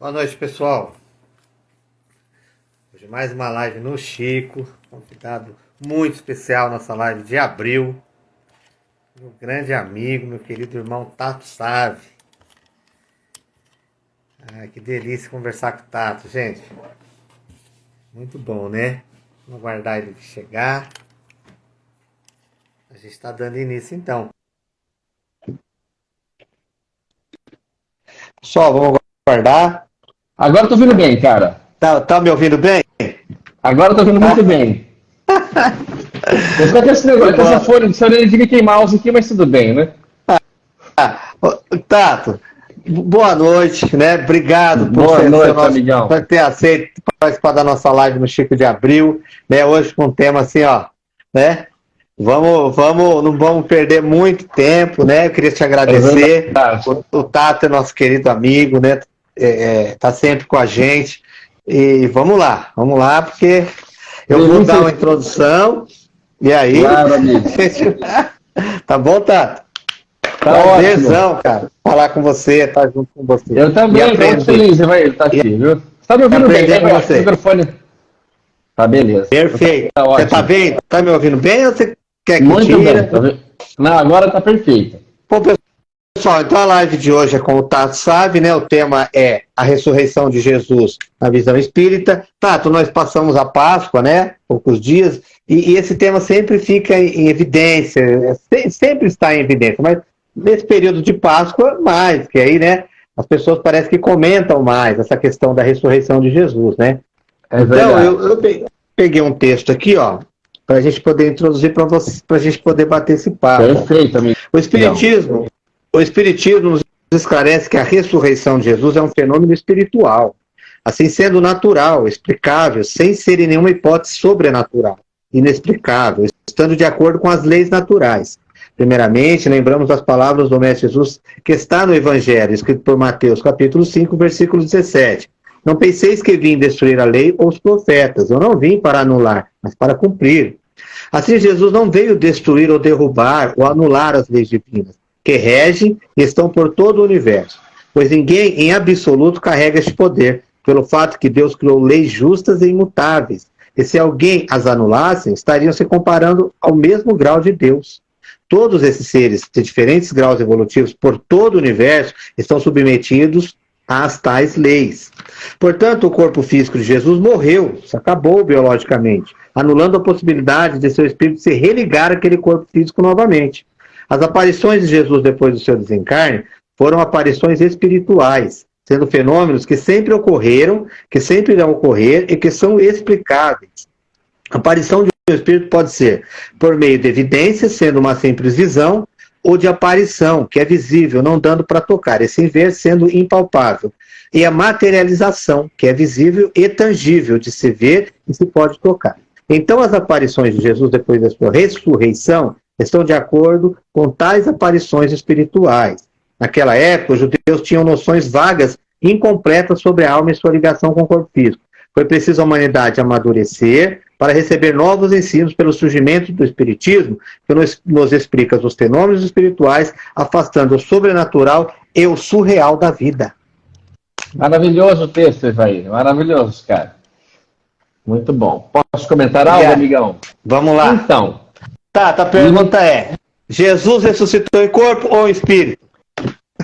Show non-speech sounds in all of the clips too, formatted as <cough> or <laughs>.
Boa noite, pessoal. Hoje mais uma live no Chico. Convidado muito especial nossa live de abril. Meu grande amigo, meu querido irmão Tato Save. Ah, que delícia conversar com o Tato, gente. Muito bom, né? Vamos aguardar ele chegar. A gente está dando início então. Pessoal, vamos aguardar. Agora eu tô ouvindo bem, cara. Tá, tá me ouvindo bem? Agora eu tô ouvindo muito bem. Eu com esse negócio, com essa folha de orelha de Mickey Mouse aqui, mas tudo bem, né? Ah, Tato, boa noite, né? Obrigado por, boa ser, noite, nosso, amigão. por ter aceito participar da nossa live no Chico de Abril, né? Hoje com um tema assim, ó, né? Vamos, vamos, não vamos perder muito tempo, né? Eu queria te agradecer. É o, o Tato é nosso querido amigo, né? É, é, tá sempre com a gente. E vamos lá, vamos lá, porque eu vou dar uma introdução. E aí. Claro, amigo. <laughs> tá bom, Tato? Tá Prazerzão, cara, falar com você, estar tá junto com você. Eu também, estou muito feliz de estar aqui, viu? Você tá me ouvindo bem, né? Com você. microfone. Tá, beleza. Perfeito. Tá você tá bem? Tá me ouvindo bem ou você quer que Muito tira? bem. Tá Não, agora tá perfeito. Bom, Pessoal, então a live de hoje é com o Tato Sabe, né? O tema é a ressurreição de Jesus na visão espírita. Tato, nós passamos a Páscoa, né? Poucos dias, e, e esse tema sempre fica em, em evidência, sempre está em evidência, mas nesse período de Páscoa, mais, que aí, né? As pessoas parecem que comentam mais essa questão da ressurreição de Jesus, né? É então, eu, eu peguei um texto aqui, ó, para a gente poder introduzir para vocês, para a gente poder bater esse papo. Perfeito, amigo. O Espiritismo, o Espiritismo nos esclarece que a ressurreição de Jesus é um fenômeno espiritual, assim sendo natural, explicável, sem ser em nenhuma hipótese sobrenatural, inexplicável, estando de acordo com as leis naturais. Primeiramente, lembramos as palavras do Mestre Jesus que está no Evangelho, escrito por Mateus, capítulo 5, versículo 17. Não penseis que vim destruir a lei ou os profetas. Eu não vim para anular, mas para cumprir. Assim, Jesus não veio destruir ou derrubar ou anular as leis divinas, que regem e estão por todo o universo. Pois ninguém, em absoluto, carrega este poder, pelo fato que Deus criou leis justas e imutáveis. E se alguém as anulasse, estariam se comparando ao mesmo grau de Deus. Todos esses seres de diferentes graus evolutivos por todo o universo estão submetidos às tais leis. Portanto, o corpo físico de Jesus morreu, se acabou biologicamente, anulando a possibilidade de seu espírito se religar àquele corpo físico novamente. As aparições de Jesus depois do seu desencarne foram aparições espirituais, sendo fenômenos que sempre ocorreram, que sempre irão ocorrer e que são explicáveis. A aparição de um espírito pode ser por meio de evidências, sendo uma simples visão, ou de aparição, que é visível, não dando para tocar, e sem ver, sendo impalpável. E a materialização, que é visível e tangível, de se ver e se pode tocar. Então, as aparições de Jesus depois da sua ressurreição estão de acordo com tais aparições espirituais. Naquela época, os judeus tinham noções vagas, incompletas sobre a alma e sua ligação com o corpo físico. Foi preciso a humanidade amadurecer para receber novos ensinos pelo surgimento do Espiritismo, que nos, nos explica os fenômenos espirituais, afastando o sobrenatural e o surreal da vida. Maravilhoso o texto, Evair. Maravilhoso, cara. Muito bom. Posso comentar algo, amigão? Vamos lá. Então, Tá, a pergunta é: Jesus ressuscitou em corpo ou em espírito?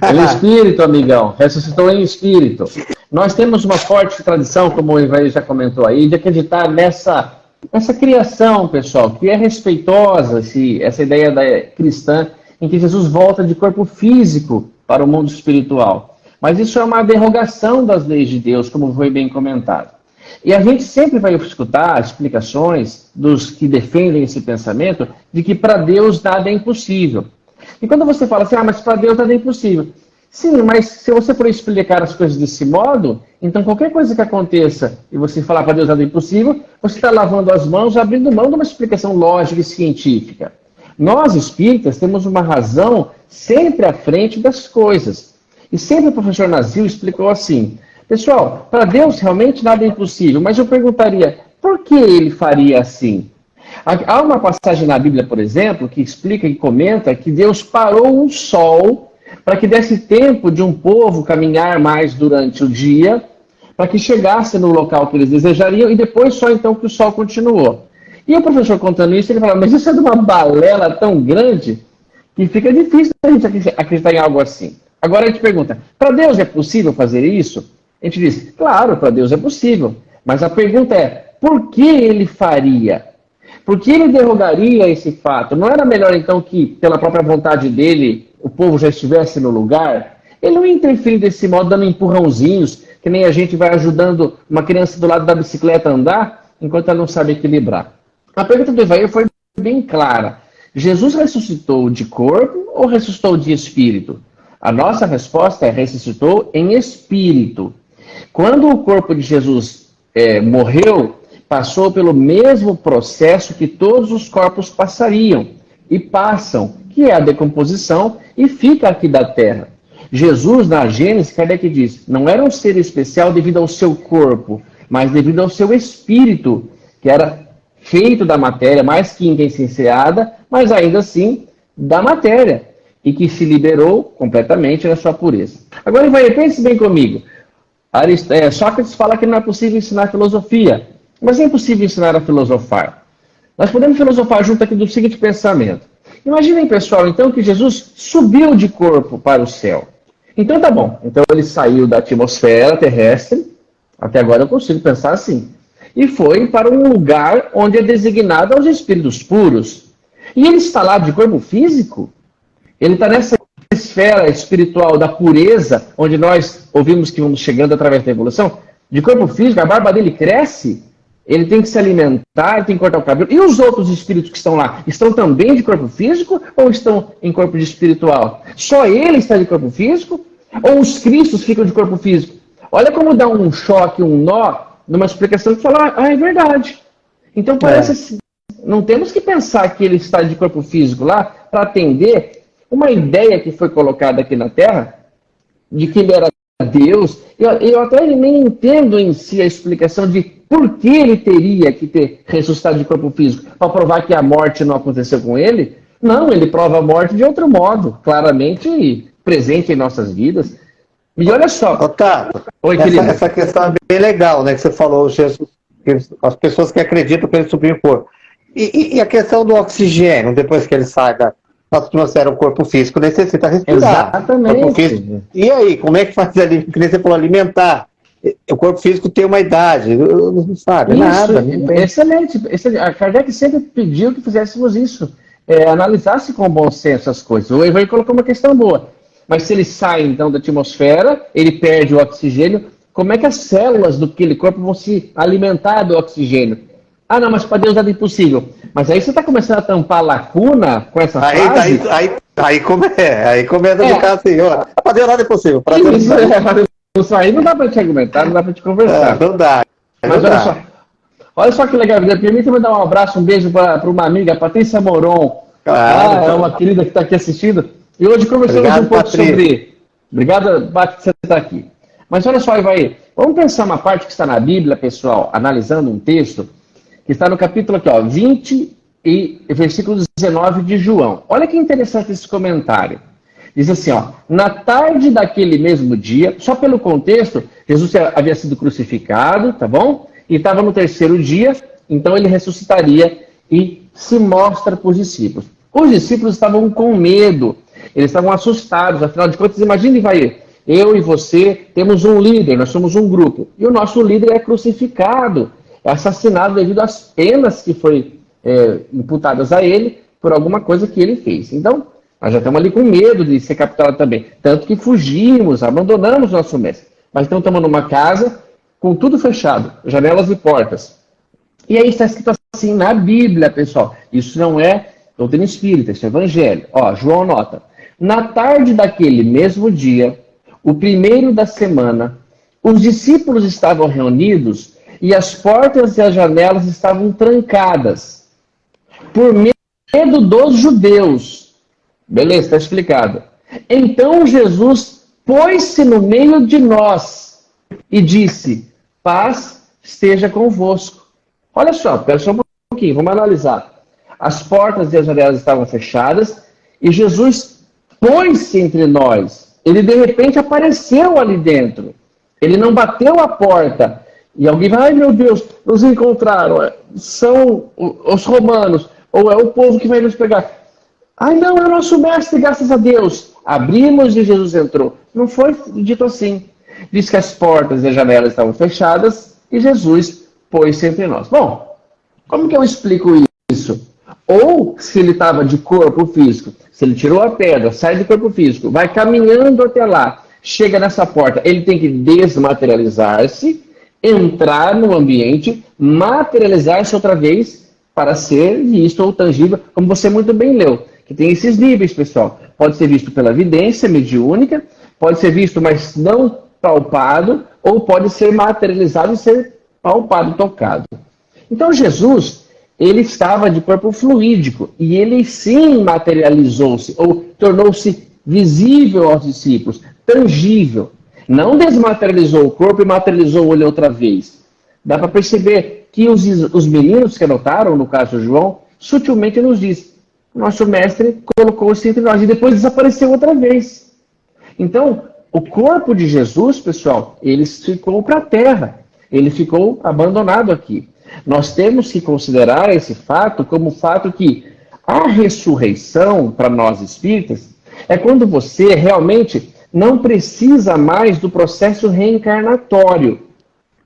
Em espírito, amigão. Ressuscitou em espírito. Nós temos uma forte tradição, como o Ivaí já comentou aí, de acreditar nessa, nessa criação, pessoal, que é respeitosa, esse, essa ideia da cristã, em que Jesus volta de corpo físico para o mundo espiritual. Mas isso é uma derrogação das leis de Deus, como foi bem comentado. E a gente sempre vai escutar explicações dos que defendem esse pensamento de que para Deus nada é impossível. E quando você fala assim, ah, mas para Deus nada é impossível. Sim, mas se você for explicar as coisas desse modo, então qualquer coisa que aconteça e você falar para Deus nada é impossível, você está lavando as mãos, abrindo mão de uma explicação lógica e científica. Nós, espíritas, temos uma razão sempre à frente das coisas. E sempre o professor Nazil explicou assim, Pessoal, para Deus realmente nada é impossível, mas eu perguntaria, por que ele faria assim? Há uma passagem na Bíblia, por exemplo, que explica e comenta que Deus parou o sol para que desse tempo de um povo caminhar mais durante o dia, para que chegasse no local que eles desejariam e depois só então que o sol continuou. E o professor contando isso, ele fala, mas isso é de uma balela tão grande que fica difícil a gente acreditar em algo assim. Agora a gente pergunta, para Deus é possível fazer isso? A gente diz, claro, para Deus é possível. Mas a pergunta é, por que ele faria? Por que ele derrogaria esse fato? Não era melhor então que, pela própria vontade dele, o povo já estivesse no lugar? Ele não ia interferir desse modo, dando empurrãozinhos, que nem a gente vai ajudando uma criança do lado da bicicleta a andar, enquanto ela não sabe equilibrar. A pergunta do Evair foi bem clara. Jesus ressuscitou de corpo ou ressuscitou de espírito? A nossa resposta é ressuscitou em espírito. Quando o corpo de Jesus é, morreu, passou pelo mesmo processo que todos os corpos passariam e passam, que é a decomposição, e fica aqui da terra. Jesus, na Gênesis, Kardec diz, não era um ser especial devido ao seu corpo, mas devido ao seu espírito, que era feito da matéria, mais química essenciada, mas ainda assim da matéria, e que se liberou completamente da sua pureza. Agora, pense bem comigo. Arist é, Sócrates fala que não é possível ensinar filosofia, mas é impossível ensinar a filosofar. Nós podemos filosofar junto aqui do seguinte pensamento. Imaginem, pessoal, então, que Jesus subiu de corpo para o céu. Então tá bom. Então ele saiu da atmosfera terrestre, até agora eu consigo pensar assim e foi para um lugar onde é designado aos espíritos puros. E ele está lá de corpo físico? Ele está nessa esfera espiritual da pureza, onde nós ouvimos que vamos chegando através da evolução? De corpo físico, a barba dele cresce, ele tem que se alimentar, tem que cortar o cabelo. E os outros espíritos que estão lá, estão também de corpo físico ou estão em corpo de espiritual? Só ele está de corpo físico? Ou os cristos ficam de corpo físico? Olha como dá um choque, um nó numa explicação que fala, ah, é verdade. Então parece é. assim, não temos que pensar que ele está de corpo físico lá para atender uma ideia que foi colocada aqui na Terra de que ele era Deus. Eu, eu até nem entendo em si a explicação de por que ele teria que ter ressuscitado de corpo físico para provar que a morte não aconteceu com ele. Não, ele prova a morte de outro modo, claramente presente em nossas vidas. E olha só. Otávio, Oi, essa, essa, questão é bem legal, né? Que você falou, Jesus, as pessoas que acreditam que ele subiu o corpo. E, e, e, a questão do oxigênio, depois que ele sai da nossa atmosfera, o corpo físico necessita respirar. Exatamente. E aí, como é que faz ali? Que você falou, alimentar. O corpo físico tem uma idade, não sabe isso, nada. Excelente, excelente. A Kardec sempre pediu que fizéssemos isso. É, analisasse com bom senso as coisas. O Evan colocou uma questão boa. Mas se ele sai, então, da atmosfera, ele perde o oxigênio, como é que as células do aquele corpo vão se alimentar do oxigênio? Ah, não, mas para Deus nada é impossível. Mas aí você está começando a tampar a lacuna com essa aí, frase? Aí, aí, aí, come, é, aí começa a ficar assim, ó, para Deus nada é possível. Para Deus isso, é, isso aí não dá para te argumentar, não dá para te conversar. É, não dá. Mas não olha dá. só, olha só que legal, permita me dar um abraço, um beijo para uma amiga, Patrícia Moron. Claro, ah, é uma querida que está aqui assistindo. E hoje conversamos Obrigado, um pouco Patrícia. sobre. Obrigado, Bate, você está aqui. Mas olha só, vai. Vamos pensar uma parte que está na Bíblia, pessoal, analisando um texto, que está no capítulo aqui, ó, 20 e versículo 19 de João. Olha que interessante esse comentário. Diz assim, ó, na tarde daquele mesmo dia, só pelo contexto, Jesus havia sido crucificado, tá bom? E estava no terceiro dia, então ele ressuscitaria e se mostra para os discípulos. Os discípulos estavam com medo, eles estavam assustados, afinal de contas, imagine, vai, eu e você temos um líder, nós somos um grupo, e o nosso líder é crucificado, assassinado devido às penas que foi é, imputadas a ele por alguma coisa que ele fez. Então, nós já estamos ali com medo de ser capturado também. Tanto que fugimos, abandonamos nosso mestre. Mas então estamos numa casa com tudo fechado, janelas e portas. E aí está escrito assim na Bíblia, pessoal. Isso não é doutrina espírita, isso é evangelho. Ó, João nota. Na tarde daquele mesmo dia, o primeiro da semana, os discípulos estavam reunidos e as portas e as janelas estavam trancadas, por medo dos judeus. Beleza, está explicado. Então Jesus pôs-se no meio de nós e disse: Paz esteja convosco. Olha só, pera só um pouquinho, vamos analisar. As portas e as janelas estavam fechadas e Jesus pôs-se entre nós. Ele de repente apareceu ali dentro. Ele não bateu a porta. E alguém vai, ai meu Deus, nos encontraram. São os romanos, ou é o povo que vai nos pegar. Ai não, é o nosso mestre, graças a Deus. Abrimos e Jesus entrou. Não foi dito assim. Diz que as portas e as janelas estavam fechadas e Jesus pôs-se entre nós. Bom, como que eu explico isso? Ou se ele estava de corpo físico, se ele tirou a pedra, sai do corpo físico, vai caminhando até lá, chega nessa porta, ele tem que desmaterializar-se, entrar no ambiente, materializar-se outra vez para ser visto ou tangível, como você muito bem leu, que tem esses níveis, pessoal. Pode ser visto pela evidência mediúnica, pode ser visto, mas não palpado, ou pode ser materializado e ser palpado, tocado. Então Jesus, ele estava de corpo fluídico e ele sim materializou-se ou tornou-se visível aos discípulos, tangível. Não desmaterializou o corpo e materializou ele outra vez. Dá para perceber que os, os meninos que anotaram, no caso João, sutilmente nos diz: nosso mestre colocou-se entre nós e depois desapareceu outra vez. Então, o corpo de Jesus, pessoal, ele ficou para a terra. Ele ficou abandonado aqui. Nós temos que considerar esse fato como o fato que a ressurreição, para nós espíritas, é quando você realmente não precisa mais do processo reencarnatório.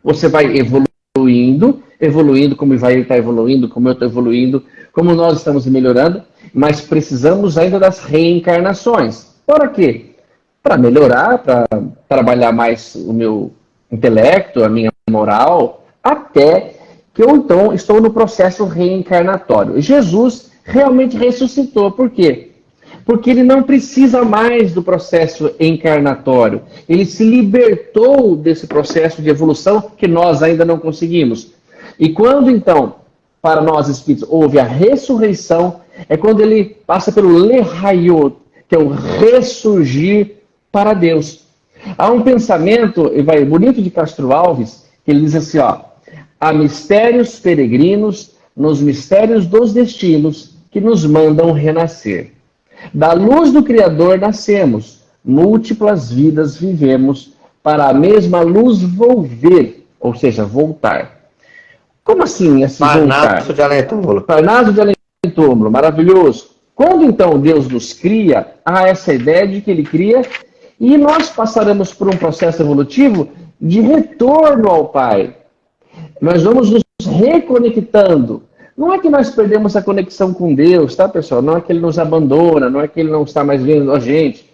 Você vai evoluindo, evoluindo como vai estar evoluindo, como eu estou evoluindo, como nós estamos melhorando, mas precisamos ainda das reencarnações. Para quê? Para melhorar, para trabalhar mais o meu intelecto, a minha moral, até que eu então estou no processo reencarnatório. Jesus realmente ressuscitou. Por quê? Porque ele não precisa mais do processo encarnatório. Ele se libertou desse processo de evolução que nós ainda não conseguimos. E quando então, para nós espíritos, houve a ressurreição, é quando ele passa pelo leraiot, que é o ressurgir para Deus. Há um pensamento, vai bonito de Castro Alves, que ele diz assim, ó, há mistérios peregrinos nos mistérios dos destinos que nos mandam renascer. Da luz do Criador nascemos, múltiplas vidas vivemos, para a mesma luz volver, ou seja, voltar. Como assim esse Parnaso voltar? de além túmulo. Parnaso de além túmulo, maravilhoso. Quando então Deus nos cria, há essa ideia de que Ele cria e nós passaremos por um processo evolutivo de retorno ao Pai. Nós vamos nos reconectando. Não é que nós perdemos a conexão com Deus, tá, pessoal? Não é que Ele nos abandona, não é que Ele não está mais vendo a gente.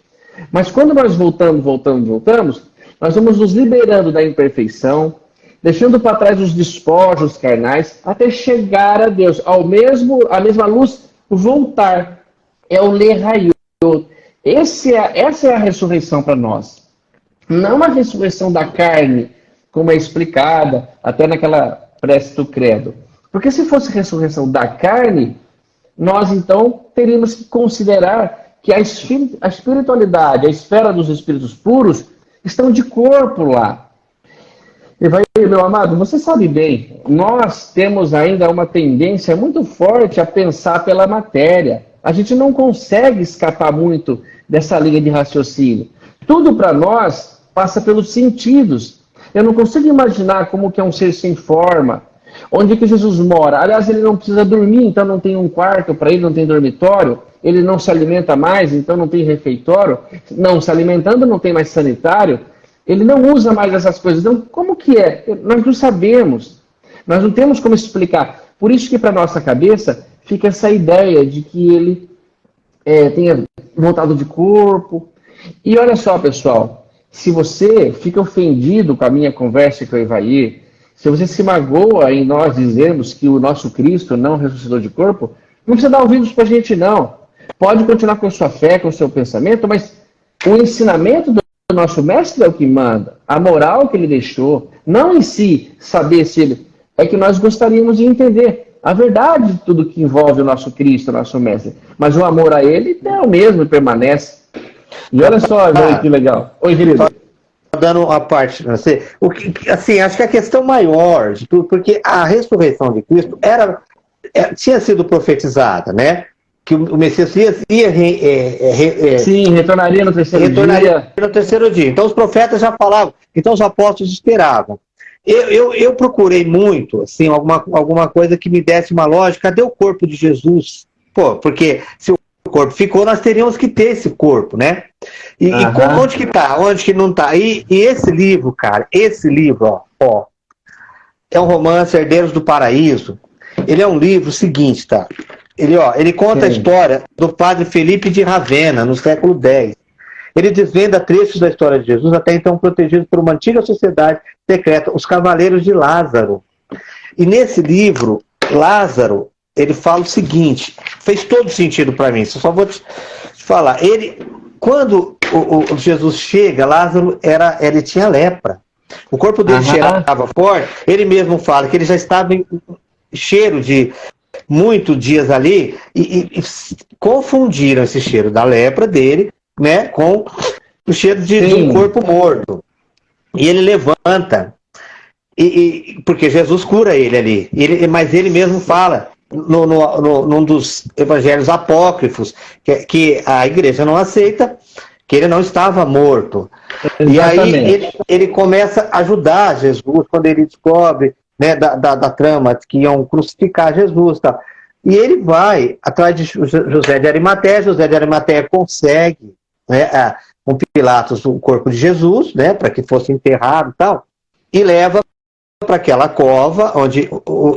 Mas quando nós voltamos, voltamos, voltamos, nós vamos nos liberando da imperfeição, deixando para trás os despojos carnais, até chegar a Deus, ao mesmo, a mesma luz, voltar. É o leraiot. É, essa é a ressurreição para nós. Não a ressurreição da carne, como é explicada até naquela prece do credo. Porque se fosse ressurreição da carne, nós então teríamos que considerar que a espiritualidade, a esfera dos espíritos puros, estão de corpo lá. E vai, meu amado, você sabe bem, nós temos ainda uma tendência muito forte a pensar pela matéria. A gente não consegue escapar muito dessa linha de raciocínio. Tudo para nós passa pelos sentidos. Eu não consigo imaginar como que é um ser sem forma. Onde que Jesus mora? Aliás, ele não precisa dormir, então não tem um quarto para ele, não tem dormitório. Ele não se alimenta mais, então não tem refeitório. Não, se alimentando não tem mais sanitário. Ele não usa mais essas coisas. Então, como que é? Nós não sabemos. Nós não temos como explicar. Por isso que para nossa cabeça fica essa ideia de que ele é, tenha voltado de corpo. E olha só, pessoal, se você fica ofendido com a minha conversa com o Evair, se você se magoa em nós dizermos que o nosso Cristo não ressuscitou de corpo, não precisa dar ouvidos para a gente, não. Pode continuar com a sua fé, com o seu pensamento, mas o ensinamento do nosso mestre é o que manda. A moral que ele deixou, não em si saber se ele. É que nós gostaríamos de entender a verdade de tudo que envolve o nosso Cristo, o nosso mestre. Mas o amor a ele é o mesmo e permanece. E olha só, ah, que legal. Oi, querido. Dando uma parte, você, o que, assim, acho que a questão maior de tudo, porque a ressurreição de Cristo era, é, tinha sido profetizada, né? que o Messias ia, ia é, é, Sim, retornaria no terceiro retornaria dia. no terceiro dia. Então os profetas já falavam, então os apóstolos esperavam. Eu, eu, eu, procurei muito, assim, alguma, alguma coisa que me desse uma lógica. Cadê o corpo de Jesus? Pô, porque se o corpo ficou, nós teríamos que ter esse corpo, né? E, e onde que tá? Onde que não tá? E, e, esse livro, cara, esse livro, ó, ó, é um romance Herdeiros do Paraíso. Ele é um livro seguinte, tá? Ele, ó, ele conta Sim. a história do padre Felipe de Ravenna, no século X. Ele desvenda trechos da história de Jesus, até então protegidos por uma antiga sociedade secreta, os Cavaleiros de Lázaro. E nesse livro, Lázaro, ele fala o seguinte, fez todo sentido para mim, só vou te falar. Ele, quando o, o Jesus chega, Lázaro era, ele tinha lepra. O corpo dele cheirava forte, ele mesmo fala que ele já estava em cheiro de muitos dias ali e, e, e, confundiram esse cheiro da lepra dele né, com o cheiro de, de um corpo morto. E ele levanta, e, e, porque Jesus cura ele ali. Ele, mas ele mesmo fala, no, no, no, num dos evangelhos apócrifos, que, que a igreja não aceita, que ele não estava morto. Exatamente. E aí ele, ele, começa a ajudar Jesus quando ele descobre né, da, da, da, trama que iam crucificar Jesus. Tá? E ele vai atrás de José de Arimateia, José de Arimateia consegue né, com Pilatos o corpo de Jesus, né, para que fosse enterrado e tal, e leva para aquela cova, onde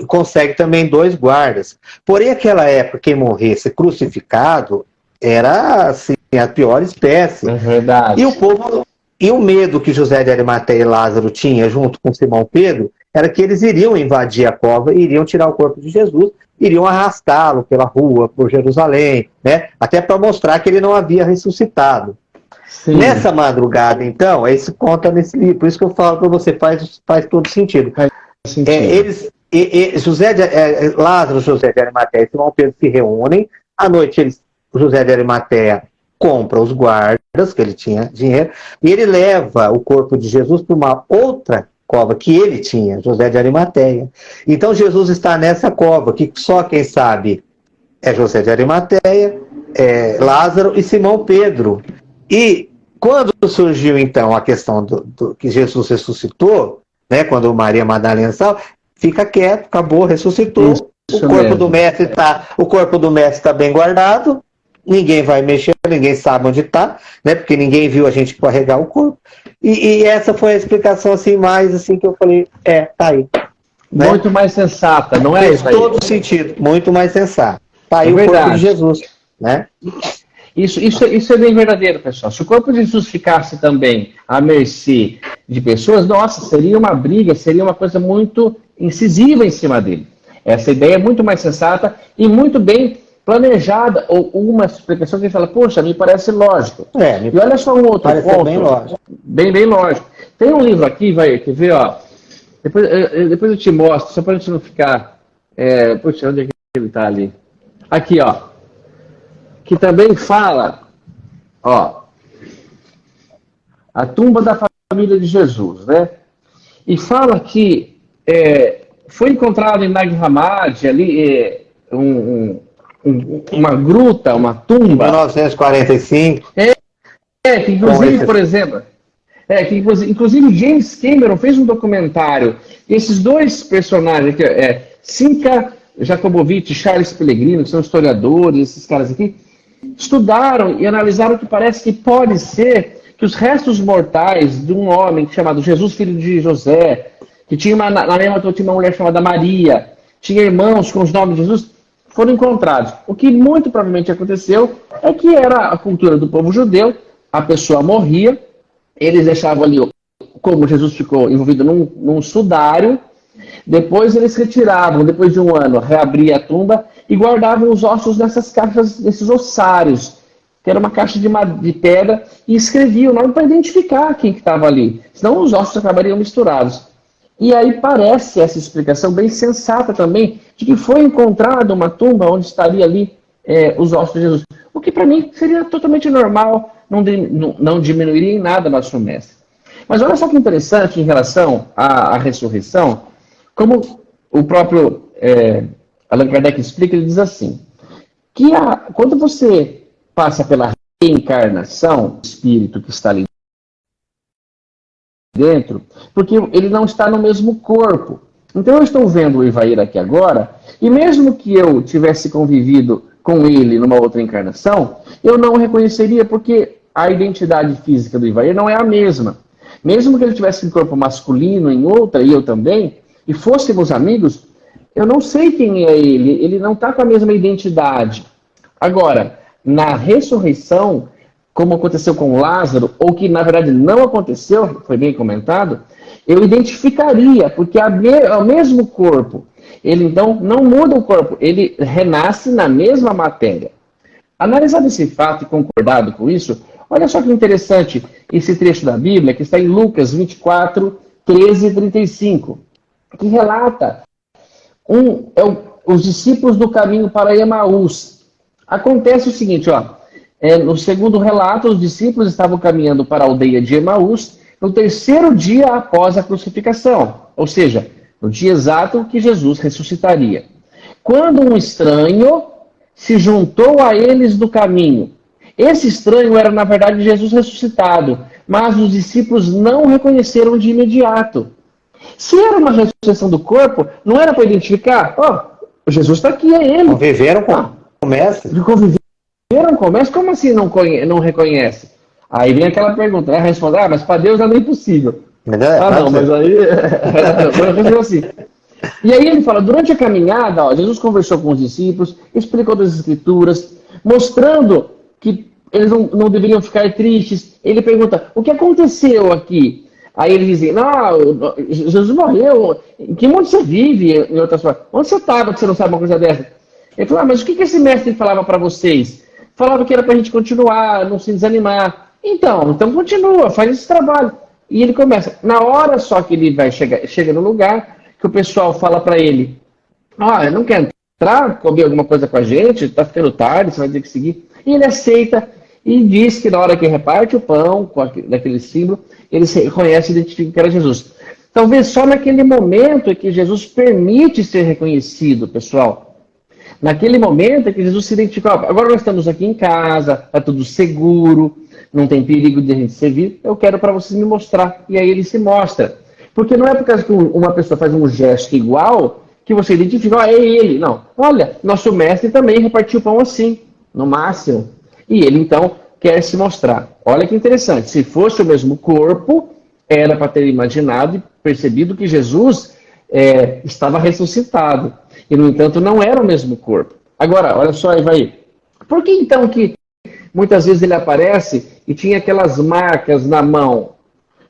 consegue também dois guardas. Porém, aquela época, quem morresse crucificado era assim, a pior espécie. É verdade. E o povo. E o medo que José de Arimateia e Lázaro tinha junto com Simão Pedro era que eles iriam invadir a cova e iriam tirar o corpo de Jesus, iriam arrastá-lo pela rua, por Jerusalém, né? até para mostrar que ele não havia ressuscitado. Sim. Nessa madrugada, então, é isso conta nesse livro, por isso que eu falo para você, faz, faz todo sentido. Faz sentido. É, eles, e, e, José de, é, Lázaro, José de Arimateia e Simão Pedro se reúnem, à noite eles, José de Arimateia compra os guardas, que ele tinha dinheiro, e ele leva o corpo de Jesus para uma outra cova que ele tinha, José de Arimateia. Então Jesus está nessa cova, que só quem sabe é José de Arimateia, é Lázaro e Simão Pedro. E quando surgiu então a questão do, do que Jesus ressuscitou, né, quando Maria Madalena saiu, fica quieto, acabou, ressuscitou. Isso, o corpo mesmo. do mestre está, o corpo do mestre está bem guardado ninguém vai mexer, ninguém sabe onde está, né? Porque ninguém viu a gente carregar o corpo. E, e, essa foi a explicação assim mais assim que eu falei, é, tá aí. Né? Muito mais sensata, não é Fez isso todo sentido, muito mais sensata. Tá aí é o corpo de Jesus, né? Isso, isso, isso é bem verdadeiro, pessoal. Se o corpo de Jesus ficasse também à mercê de pessoas, nossa, seria uma briga, seria uma coisa muito incisiva em cima dele. Essa ideia é muito mais sensata e muito bem planejada, ou uma explicação que fala, poxa, me parece lógico. É, e olha só um outro ponto. Bem lógico. Bem, bem lógico. Tem um livro aqui, vai, quer ver, ó. Depois, depois eu te mostro, só para a gente não ficar. É, puxa, onde é que ele está ali? Aqui, ó. Que também fala, ó. A tumba da família de Jesus, né? E fala que é, foi encontrado em Nag Hammadi ali é, um, um uma gruta, uma tumba. 1945. É, é que inclusive, por exemplo, é, que inclusive James Cameron fez um documentário. Esses dois personagens aqui, é, Sinka Jacobovich e Charles Pellegrino, que são historiadores, esses caras aqui, estudaram e analisaram que parece que pode ser que os restos mortais de um homem chamado Jesus, filho de José, que tinha uma, na mesma tinha uma mulher chamada Maria, tinha irmãos com os nomes de Jesus, foram encontrados. O que muito provavelmente aconteceu é que era a cultura do povo judeu, a pessoa morria, eles deixavam ali, como Jesus ficou envolvido num, num sudário, depois eles retiravam, depois de um ano, reabria a tumba e guardavam os ossos nessas caixas, nesses ossários, que era uma caixa de, de pedra, e escreviam o nome para identificar quem que estava ali, senão os ossos acabariam misturados. E aí parece essa explicação bem sensata também, de que foi encontrada uma tumba onde estaria ali é, os ossos de Jesus. O que para mim seria totalmente normal, não, não, não, diminuiria em nada nosso mestre. Mas olha só que interessante em relação à, à ressurreição, como o próprio é, Allan Kardec explica, ele diz assim, que a, quando você passa pela reencarnação, o espírito que está ali dentro, porque ele não está no mesmo corpo. Então eu estou vendo o Ivair aqui agora, e mesmo que eu tivesse convivido com ele numa outra encarnação, eu não o reconheceria porque a identidade física do Ivair não é a mesma. Mesmo que ele tivesse um corpo masculino em outra, e eu também, e fôssemos amigos, eu não sei quem é ele, ele não está com a mesma identidade. Agora, na ressurreição, como aconteceu com Lázaro, ou que na verdade não aconteceu, foi bem comentado, eu identificaria, porque é o mesmo corpo. Ele então não muda o corpo, ele renasce na mesma matéria. Analisado esse fato e concordado com isso, olha só que interessante esse trecho da Bíblia que está em Lucas 24, 13 e 35, que relata um, é o, os discípulos do caminho para Emaús. Acontece o seguinte, ó, é, no segundo relato, os discípulos estavam caminhando para a aldeia de Emaús no terceiro dia após a crucificação, ou seja, no dia exato que Jesus ressuscitaria. Quando um estranho se juntou a eles do caminho. Esse estranho era, na verdade, Jesus ressuscitado, mas os discípulos não o reconheceram de imediato. Se era uma ressurreição do corpo, não era para identificar, ó, oh, Jesus está aqui, é ele. Conviveram com ah, o mestre. Conviveram com o mestre? Como assim não, conhece, não reconhece? Aí vem aquela pergunta, né? Responder, ah, mas para Deus é impossível. É, ah, não, mas aí. <laughs> assim. E aí ele fala: durante a caminhada, ó, Jesus conversou com os discípulos, explicou das Escrituras, mostrando que eles não, não deveriam ficar tristes. Ele pergunta: o que aconteceu aqui? Aí ele dizem, não, Jesus morreu. Em que mundo você vive? Em outras palavras, onde você estava que você não sabe uma coisa dessa? Ele falou, ah, mas o que, esse mestre falava para vocês? Falava que era para a gente continuar, não se desanimar. Então, então continua, faz esse trabalho. E ele começa. Na hora só que ele vai chegar, chega no lugar, que o pessoal fala para ele, ah, não quer entrar, comer alguma coisa com a gente, está ficando tarde, você vai ter que seguir. E ele aceita e diz que na hora que reparte o pão, com aquele, daquele símbolo, ele reconhece e identifica que era Jesus. Talvez só naquele momento é que Jesus permite ser reconhecido, pessoal. Naquele momento é que Jesus se identifica. Agora nós estamos aqui em casa, está tudo seguro, não tem perigo de a gente ser visto. Eu quero para vocês me mostrar. E aí ele se mostra. Porque não é porque uma pessoa faz um gesto igual que você identifica, ah, é ele. Não. Olha, nosso mestre também repartiu pão assim, no máximo. E ele então quer se mostrar. Olha que interessante. Se fosse o mesmo corpo, era para ter imaginado e percebido que Jesus é, estava ressuscitado. E, no entanto, não era o mesmo corpo. Agora, olha só, aí. Por que então que muitas vezes ele aparece e tinha aquelas marcas na mão?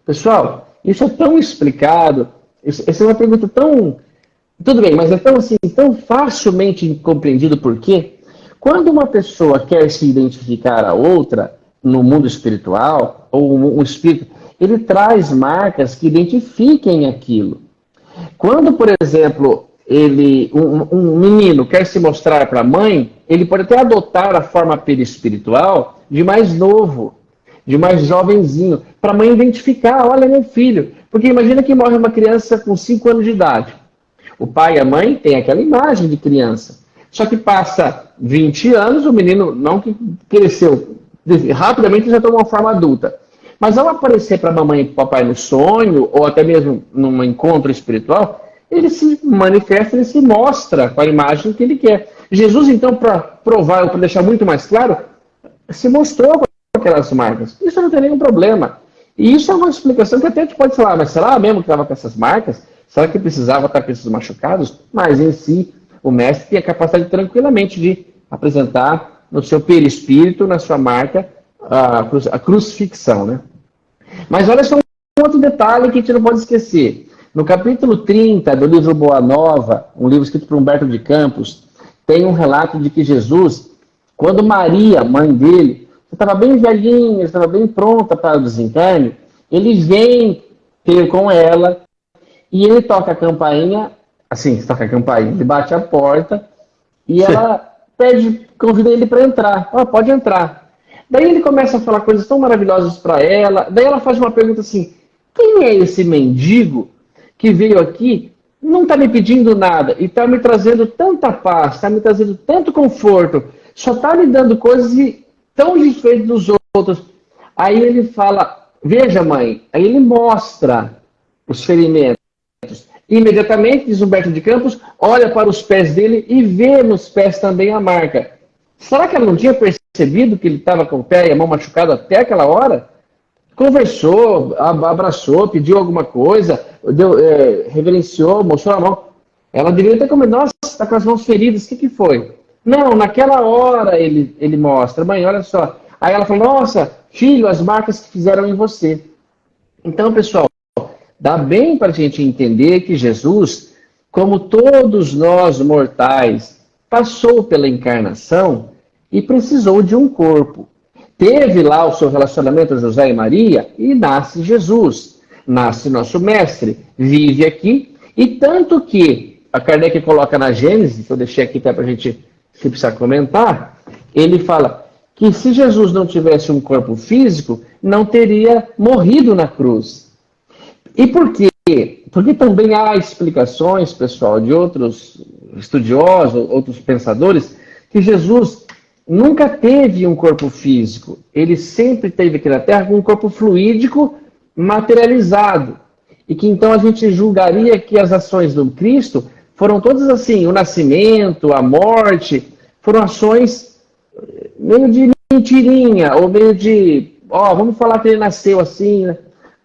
Pessoal, isso é tão explicado. Isso, essa é uma pergunta tão. Tudo bem, mas é tão assim, tão facilmente compreendido por quê? Quando uma pessoa quer se identificar a outra no mundo espiritual, ou um espírito, ele traz marcas que identifiquem aquilo. Quando, por exemplo, ele, um, um menino quer se mostrar para a mãe, ele pode até adotar a forma perispiritual de mais novo, de mais jovenzinho, para a mãe identificar, olha meu filho. Porque imagina que morre uma criança com 5 anos de idade. O pai e a mãe têm aquela imagem de criança. Só que passa 20 anos, o menino não que cresceu rapidamente já tomou forma adulta. Mas ao aparecer para a mamãe e para o papai no sonho, ou até mesmo num encontro espiritual, ele se manifesta, ele se mostra com a imagem que ele quer. Jesus, então, para provar, ou para deixar muito mais claro, se mostrou com aquelas marcas. Isso não tem nenhum problema. E isso é uma explicação que até a gente pode falar, mas será mesmo que estava com essas marcas? Será que precisava estar com esses machucados? Mas em si, o mestre tem a capacidade tranquilamente de apresentar no seu perispírito, na sua marca, a, a crucifixão. Né? Mas olha só um outro detalhe que a gente não pode esquecer. No capítulo 30 do livro Boa Nova, um livro escrito por Humberto de Campos, tem um relato de que Jesus, quando Maria, mãe dele, estava bem velhinha, estava bem pronta para o desencarne, ele vem ter com ela e ele toca a campainha assim, toca a campainha, ele bate a porta e ela pede, convida ele para entrar. Ah, pode entrar. Daí ele começa a falar coisas tão maravilhosas para ela. Daí ela faz uma pergunta assim: quem é esse mendigo que veio aqui, não está me pedindo nada e está me trazendo tanta paz, está me trazendo tanto conforto? só está me dando coisas tão diferentes dos outros. Aí ele fala, veja mãe, aí ele mostra os ferimentos. Imediatamente, diz Humberto de Campos, olha para os pés dele e vê nos pés também a marca. Será que ela não tinha percebido que ele estava com o pé e a mão machucado até aquela hora? Conversou, abraçou, pediu alguma coisa, deu, é, reverenciou, mostrou a mão. Ela deveria ter comentado, nossa, está com as mãos feridas, o que, que foi? Não, naquela hora ele, ele mostra, mãe, olha só. Aí ela falou, nossa, filho, as marcas que fizeram em você. Então, pessoal, dá bem para a gente entender que Jesus, como todos nós mortais, passou pela encarnação e precisou de um corpo. Teve lá o seu relacionamento José e Maria e nasce Jesus. Nasce nosso mestre, vive aqui, e tanto que a Kardec coloca na Gênesis, que eu deixei aqui até para a gente se precisar comentar, ele fala que se Jesus não tivesse um corpo físico, não teria morrido na cruz. E por quê? Porque também há explicações, pessoal, de outros estudiosos, outros pensadores, que Jesus nunca teve um corpo físico. Ele sempre teve aqui na Terra um corpo fluídico materializado. E que então a gente julgaria que as ações do Cristo foram todas assim, o nascimento, a morte, foram ações meio de mentirinha, ou meio de, ó, vamos falar que ele nasceu assim, né?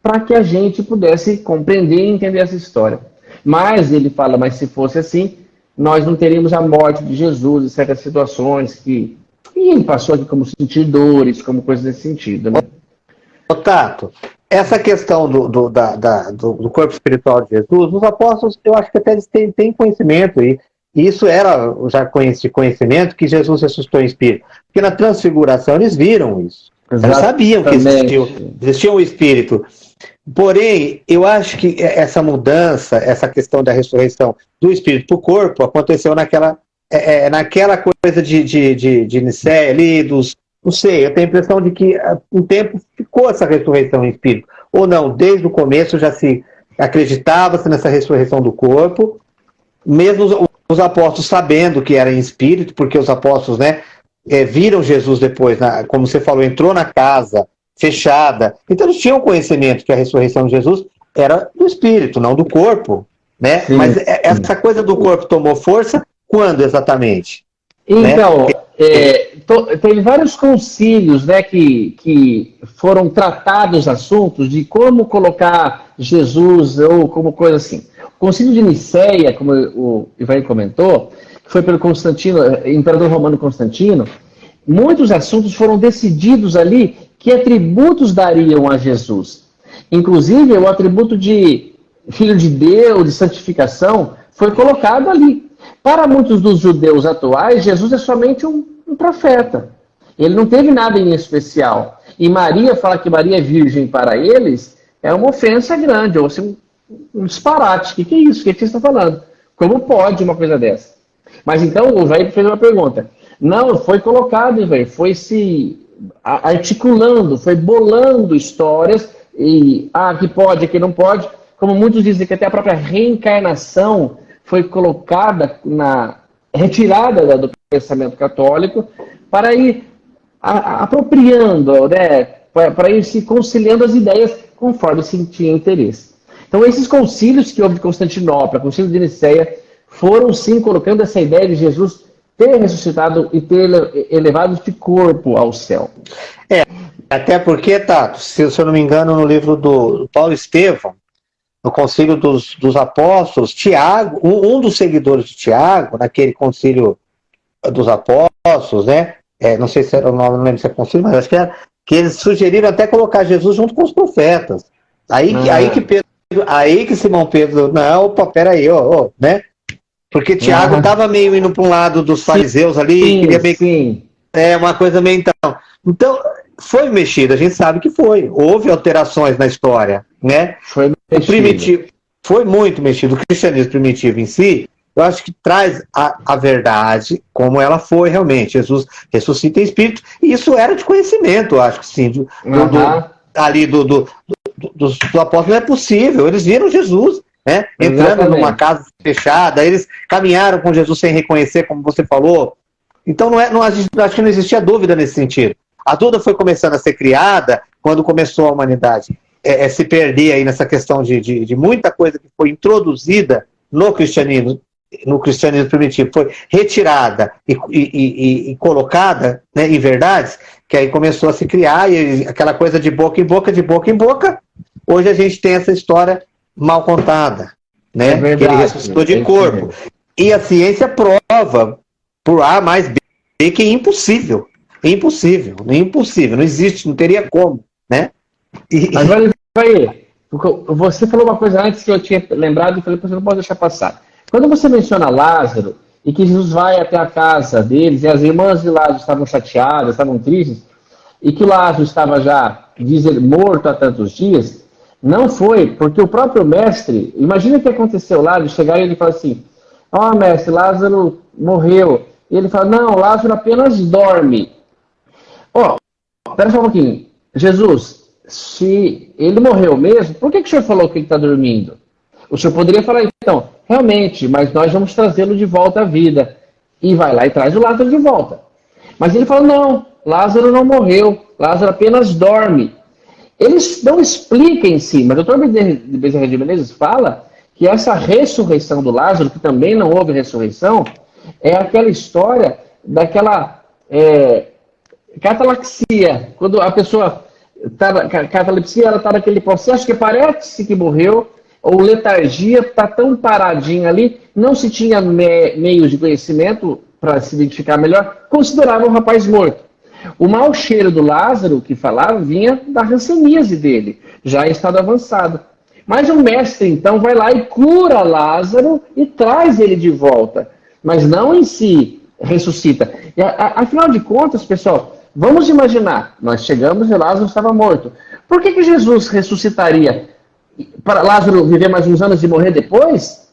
Para que a gente pudesse compreender e entender essa história. Mas ele fala, mas se fosse assim, nós não teríamos a morte de Jesus em certas situações que e ele passou aqui como sentir dores, como coisas nesse sentido. Né? Ô, Tato, essa questão do, do, da, da, do, corpo espiritual de Jesus, os apóstolos, eu acho que até eles têm, têm conhecimento, e isso era já de conhecimento que Jesus ressuscitou em espírito. Porque na transfiguração eles viram isso. Eles sabiam que existia, existia um espírito. Porém, eu acho que essa mudança, essa questão da ressurreição do espírito para o corpo, aconteceu naquela, é, é, naquela coisa de, de, de, de Nicéia ali, dos. Não sei, eu tenho a impressão de que ah, um tempo ficou essa ressurreição em espírito. Ou não, desde o começo já se acreditava-se nessa ressurreição do corpo, mesmo os apóstolos sabendo que era em espírito, porque os apóstolos né, é, viram Jesus depois, na, como você falou, entrou na casa fechada. Então eles tinham conhecimento que a ressurreição de Jesus era do espírito, não do corpo. Né? Sim, Mas sim. essa coisa do corpo tomou força quando exatamente? Então, né? é, to, teve vários concílios né, que, que foram tratados assuntos de como colocar Jesus ou como coisa assim. O concílio de Nicéia, como o Ivan comentou, que foi pelo Constantino, eh, imperador romano Constantino, muitos assuntos foram decididos ali que atributos dariam a Jesus. Inclusive, o atributo de filho de Deus, de santificação, foi colocado ali. Para muitos dos judeus atuais, Jesus é somente um, um profeta. Ele não teve nada em especial. E Maria, fala que Maria é virgem para eles, é uma ofensa grande, ou assim, um disparate. O que, que é isso? O que, que você está falando? Como pode uma coisa dessa? Mas então o velho fez uma pergunta. Não, foi colocado, velho, foi se articulando, foi bolando histórias e ah, que pode, que não pode. Como muitos dizem que até a própria reencarnação foi colocada na retirada do pensamento católico para ir apropriando, né, para ir se conciliando as ideias conforme sentia interesse. Então, esses concílios que houve de Constantinopla, concílio de Nicéia, foram sim colocando essa ideia de Jesus ter ressuscitado e ter elevado de corpo ao céu. É, até porque, Tato, se, se eu não me engano, no livro do Paulo Estevão, no concílio dos, dos apóstolos, Tiago, um, um, dos seguidores de Tiago, naquele concílio dos apóstolos, né? É, não sei se era o nome, não lembro se é concílio, mas acho que era, que eles sugeriram até colocar Jesus junto com os profetas. Aí, ah. aí que Pedro, aí que Simão Pedro, não, opa, peraí, ó, ó, né? Porque Tiago estava meio indo para um lado dos fariseus ali, sim, queria meio sim. É, uma coisa meio então. Então, foi mexido, a gente sabe que foi. Houve alterações na história, né? Foi mexido. primitivo, foi muito mexido. O cristianismo primitivo em si, eu acho que traz a, a verdade como ela foi realmente. Jesus ressuscita em espírito, e isso era de conhecimento, eu acho que sim. Do, uhum. do, ali do, do, do, do, do apóstolo não é possível. Eles viram Jesus, né? Entrando Exatamente. numa casa fechada, eles caminharam com Jesus sem reconhecer, como você falou, Então não é, não, acho que não existia dúvida nesse sentido. A dúvida foi começando a ser criada quando começou a humanidade é, é, se perder aí nessa questão de, de, de, muita coisa que foi introduzida no cristianismo, no cristianismo primitivo, foi retirada e, e, e, e colocada né, em verdades, que aí começou a se criar, e aquela coisa de boca em boca, de boca em boca, hoje a gente tem essa história mal contada, né? É verdade, que ele ressuscitou de corpo. E a ciência prova, por A mais B, que é impossível. É impossível, é impossível, não existe, não teria como, né? E... <laughs> Agora, vai, você falou uma coisa antes que eu tinha lembrado e falei, você não pode deixar passar. Quando você menciona Lázaro, e que Jesus vai até a casa deles, e as irmãs de Lázaro estavam chateadas, estavam tristes, e que Lázaro estava já, diz ele, morto há tantos dias, não foi, porque o próprio mestre, imagina o que aconteceu lá, de chegar e ele fala assim, ó oh, mestre, Lázaro morreu. E ele fala, não, Lázaro apenas dorme. Ó, oh, pera só um pouquinho. Jesus, se ele morreu mesmo, por que, que o senhor falou que ele está dormindo? O senhor poderia falar, então, realmente, mas nós vamos trazê-lo de volta à vida. E vai lá e traz o Lázaro de volta. Mas ele fala, não, Lázaro não morreu, Lázaro apenas dorme. Eles não explicam em si, mas o doutor Bezerra de Menezes fala que essa ressurreição do Lázaro, que também não houve ressurreição, é aquela história daquela é, catalaxia, quando a pessoa está catalepsia, ela está naquele processo que parece que morreu, ou letargia, está tão paradinha ali, não se tinha me, meios de conhecimento para se identificar melhor, considerava o rapaz morto. O mau cheiro do Lázaro, que falava, vinha da ranceníase dele, já em estado avançado. Mas o mestre, então, vai lá e cura Lázaro e traz ele de volta. Mas não em si ressuscita. E, afinal de contas, pessoal, vamos imaginar, nós chegamos e Lázaro estava morto. Por que, que Jesus ressuscitaria? Para Lázaro viver mais uns anos e morrer depois?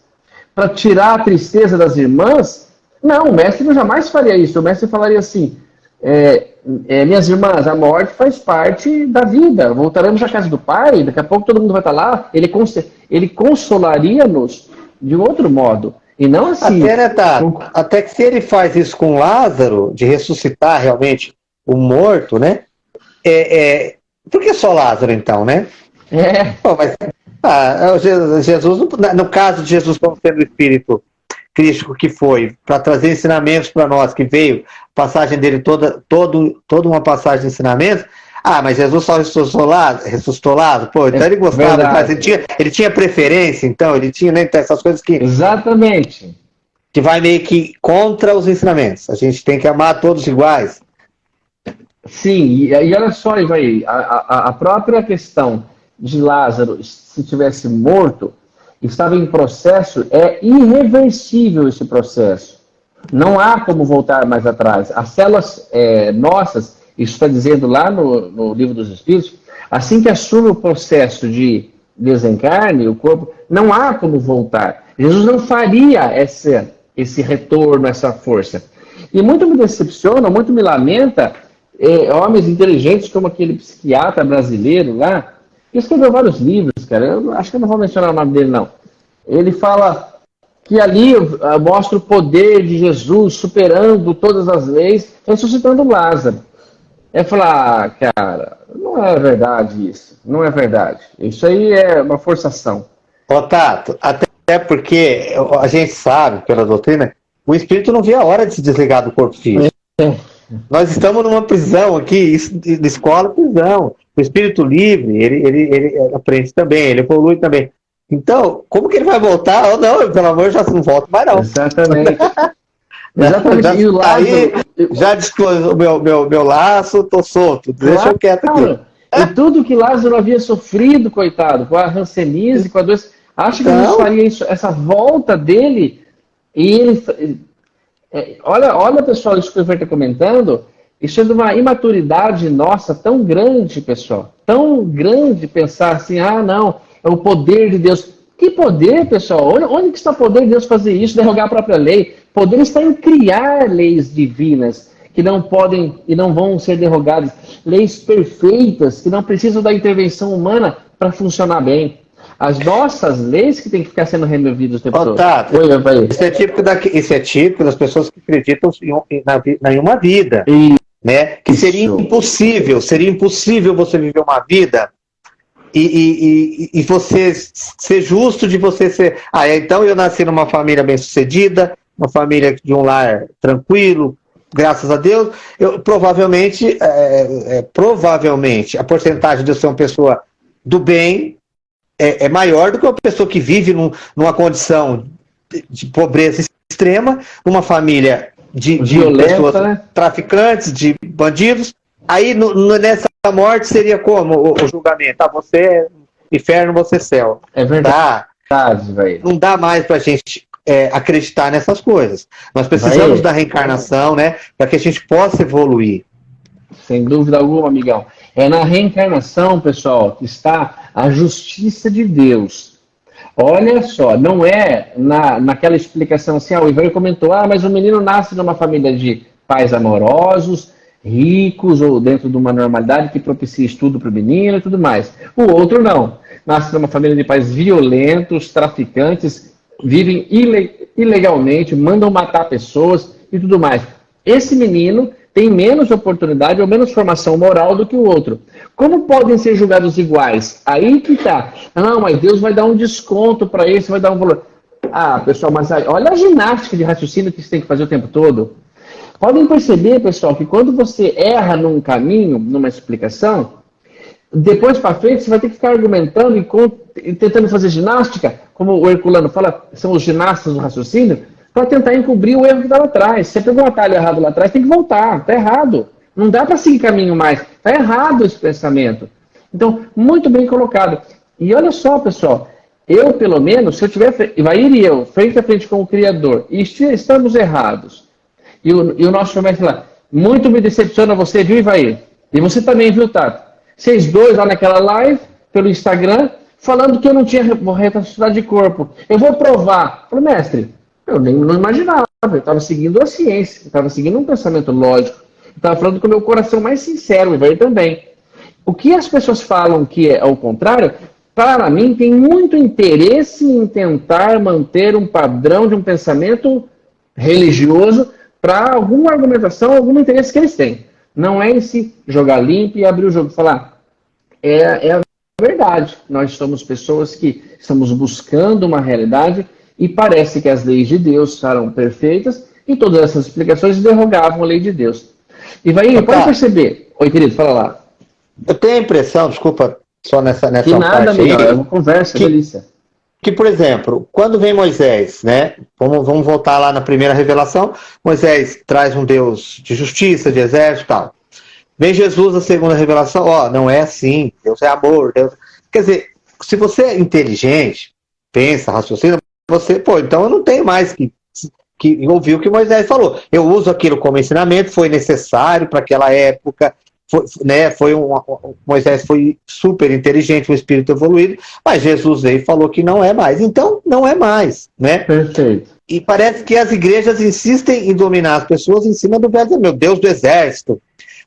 Para tirar a tristeza das irmãs? Não, o mestre jamais faria isso. O mestre falaria assim: é, é, minhas irmãs, a morte faz parte da vida. Voltaremos à casa do Pai, daqui a pouco todo mundo vai estar lá. Ele, cons ele consolaria-nos de outro modo. E não assim. Até, né, tá, até que se ele faz isso com Lázaro, de ressuscitar realmente o morto, né? É, é, por que só Lázaro, então, né? É. Pô, mas, ah, Jesus, no caso de Jesus como sendo o Espírito crístico que foi, para trazer ensinamentos para nós, que veio, passagem dele toda, todo, toda uma passagem de ensinamentos, ah, mas Jesus só ressuscitou lá, ressuscitou lá, pô, então ele gostava, mas ele tinha, ele tinha preferência, então, ele tinha, né, então, essas coisas que... Exatamente. Que vai meio que contra os ensinamentos, a gente tem que amar todos iguais. Sim, e, e olha só, Ivaí, a, a, a própria questão de Lázaro, se tivesse morto, estava em processo, é irreversível esse processo. Não há como voltar mais atrás. As células é, nossas, isso está dizendo lá no, no livro dos Espíritos, assim que assume o processo de desencarne, o corpo, não há como voltar. Jesus não faria esse, esse retorno, essa força. E muito me decepciona, muito me lamenta, é, homens inteligentes como aquele psiquiatra brasileiro lá, que escreveu vários livros, cara. Eu acho que eu não vou mencionar o nome dele, não. Ele fala que ali uh, mostra o poder de Jesus superando todas as leis, ressuscitando Lázaro. É falar, ah, cara, não é verdade isso. Não é verdade. Isso aí é uma forçação. Ô, Tato, até porque a gente sabe, pela doutrina, o espírito não vê a hora de se desligar do corpo físico. É. Nós estamos numa prisão aqui, de escola, prisão. O espírito livre, ele, ele, ele aprende também, ele evolui também. Então, como que ele vai voltar? Ou não, pelo amor, já não volta mais não. Exatamente. <laughs> Exatamente. Já, e o laço... Aí, já desclosou o meu, meu, meu laço, tô solto. Claro, Deixa eu quieto aqui. E tudo que Lázaro havia sofrido, coitado, com a rancenise, com a doença. Acho que então... Jesus faria isso, essa volta dele, e ele. É, olha, olha, pessoal, isso que o está comentando, isso é de uma imaturidade nossa tão grande, pessoal. Tão grande pensar assim, ah, não, é o poder de Deus. Que poder, pessoal? Onde, onde está o poder de Deus fazer isso, derrogar a própria lei? Poder está em criar leis divinas que não podem e não vão ser derrogadas. Leis perfeitas que não precisam da intervenção humana para funcionar bem. As nossas leis que tem que ficar sendo removidas o tempo todo. Tá. Isso, é típico da, isso é típico das pessoas que acreditam em, na, em uma vida. E, né? Que seria impossível, seria impossível você viver uma vida e, e, e, você ser justo de você ser. Ah, então eu nasci numa família bem sucedida, uma família de um lar tranquilo, graças a Deus. Eu provavelmente, é, é, provavelmente, a porcentagem de eu ser uma pessoa do bem é, é maior do que uma pessoa que vive num, numa condição de, de, pobreza extrema, numa família de, de pessoas né? traficantes, de bandidos. Aí no, no, nessa morte seria como o, o julgamento? Ah, você é inferno, você é céu. É verdade. Dá, não dá mais para a gente é, acreditar nessas coisas. Nós precisamos Vai. da reencarnação, né? Para que a gente possa evoluir. Sem dúvida alguma, amigão. É na reencarnação, pessoal, que está a justiça de Deus. Olha só, não é na, naquela explicação assim, ah, o Ivan comentou, ah, mas o menino nasce numa família de pais amorosos, ricos, ou dentro de uma normalidade que propicia estudo para o menino e tudo mais. O outro não. Nasce numa família de pais violentos, traficantes, vivem ilegalmente, mandam matar pessoas e tudo mais. Esse menino tem menos oportunidade ou menos formação moral do que o outro. Como podem ser julgados iguais? Aí que tá. Não, mas Deus vai dar um desconto para esse, vai dar um valor. Ah, pessoal, mas aí, olha a ginástica de raciocínio que você tem que fazer o tempo todo. Podem perceber, pessoal, que quando você erra num caminho, numa explicação, depois para frente você vai ter que ficar argumentando e, tentando fazer ginástica, como o Herculano fala, são os ginastas do raciocínio, para tentar encobrir o erro que está lá atrás. Se você pegou um atalho errado lá atrás, tem que voltar. Está errado. Não dá para seguir caminho mais. Está errado esse pensamento. Então, muito bem colocado. E olha só, pessoal. Eu, pelo menos, se eu tiver, vai ir eu, frente a frente com o Criador, e estamos errados, e o, e o nosso mestre lá, muito me decepciona você, viu, Ivair? E você também, viu, Tato? Vocês dois lá naquela live, pelo Instagram, falando que eu não tinha retroatividade de corpo. Eu vou provar. Eu falei, mestre, eu nem não imaginava. Eu estava seguindo a ciência, estava seguindo um pensamento lógico. Estava falando com o meu coração mais sincero, e também. O que as pessoas falam que é ao contrário, para mim, tem muito interesse em tentar manter um padrão de um pensamento religioso para alguma argumentação, algum interesse que eles têm. Não é esse jogar limpo e abrir o jogo e falar. É, é a verdade. Nós somos pessoas que estamos buscando uma realidade e parece que as leis de Deus eram perfeitas e todas essas explicações derrogavam a lei de Deus. E vai, tá. pode perceber. Oi, querido, fala lá. Eu tenho a impressão, desculpa, só nessa, nessa que nada, parte aí, é uma conversa, que, delícia. Que, por exemplo, quando vem Moisés, né? Vamos, vamos voltar lá na primeira revelação. Moisés traz um Deus de justiça, de exército e tal. Vem Jesus, a segunda revelação, ó, não é assim, Deus é amor, Deus... Quer dizer, se você é inteligente, pensa, raciocina, você, pô, então eu não tenho mais que, que ouvir o que Moisés falou. Eu uso aquilo como ensinamento, foi necessário para aquela época, foi, né, foi um, Moisés foi super inteligente, um espírito evoluído, mas Jesus veio e falou que não é mais. Então, não é mais, né? Perfeito. E parece que as igrejas insistem em dominar as pessoas em cima do velho, meu Deus do exército,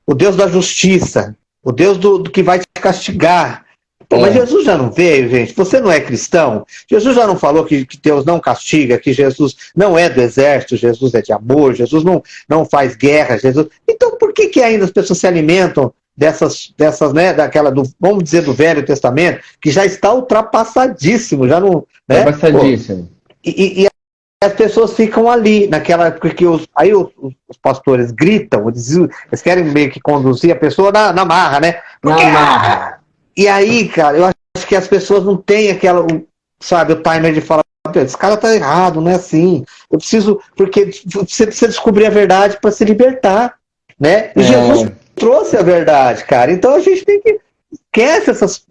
o Deus da justiça, o Deus do, do que vai te castigar, Pô, mas é. Jesus já não veio, gente. Você não é cristão? Jesus já não falou que, que, Deus não castiga, que Jesus não é do exército, Jesus é de amor, Jesus não, não faz guerra, Jesus. Então por que, que ainda as pessoas se alimentam dessas, dessas, né, daquela do, vamos dizer, do Velho Testamento, que já está ultrapassadíssimo, já não. Né? Ultrapassadíssimo. E, e, as pessoas ficam ali, naquela. Porque os, aí os, os pastores gritam, eles, eles, querem meio que conduzir a pessoa na, na marra, né? Porque, na marra. E aí, cara, eu acho que as pessoas não têm aquela, sabe, o timer de falar, esse cara tá errado, não é assim. Eu preciso, porque você precisa descobrir a verdade para se libertar, né? E é. Jesus trouxe a verdade, cara. Então a gente tem que esquece essas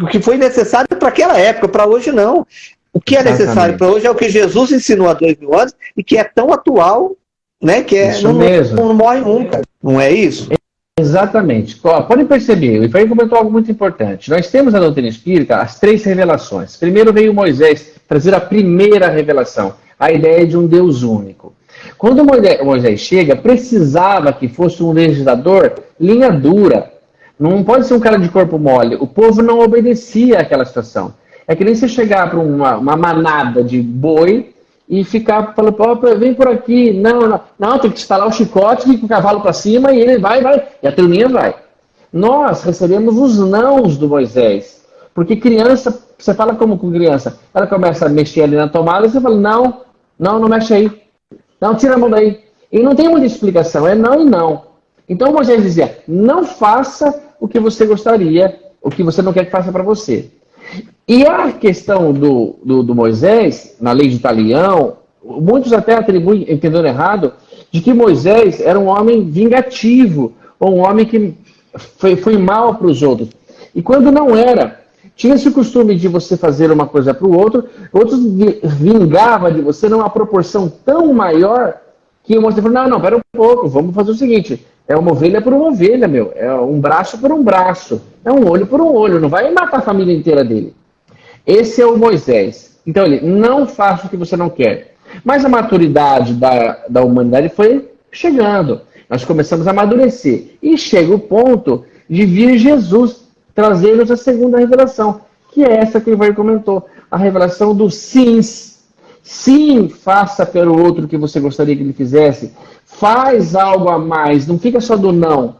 o que foi necessário para aquela época, para hoje não. O que é necessário para hoje é o que Jesus ensinou há dois mil anos e que é tão atual, né? Que é, não, não, não morre nunca. Não é isso? Exatamente. Podem perceber, o Efraim comentou algo muito importante. Nós temos na doutrina espírita as três revelações. Primeiro veio Moisés trazer a primeira revelação, a ideia de um Deus único. Quando Moisés chega, precisava que fosse um legislador linha dura. Não pode ser um cara de corpo mole. O povo não obedecia àquela situação. É que nem você chegar para uma, uma manada de boi e ficar falando, oh, vem por aqui. Não, não, não, tem que instalar o chicote, com o cavalo para cima e ele vai, vai. E a turminha vai. Nós recebemos os nãos do Moisés. Porque criança, você fala como com criança, ela começa a mexer ali na tomada e você fala, não, não, não mexe aí. Não, tira a mão daí. E não tem muita explicação, é não e não. Então Moisés dizia, não faça o que você gostaria, o que você não quer que faça para você. E a questão do, do, do, Moisés, na lei de Italião, muitos até atribuem, entendendo errado, de que Moisés era um homem vingativo, ou um homem que foi, foi mal para os outros. E quando não era, tinha esse costume de você fazer uma coisa para o outro, outros vingava de você numa proporção tão maior que o Moisés falou, não, não, pera um pouco, vamos fazer o seguinte, é uma ovelha por uma ovelha, meu. É um braço por um braço. É um olho por um olho. Não vai matar a família inteira dele. Esse é o Moisés. Então ele, não faça o que você não quer. Mas a maturidade da, da humanidade foi chegando. Nós começamos a amadurecer. E chega o ponto de vir Jesus trazer-nos a segunda revelação, que é essa que o Ivar comentou. A revelação dos sims. Sim, faça pelo outro o que você gostaria que ele fizesse. Faz algo a mais, não fica só do não.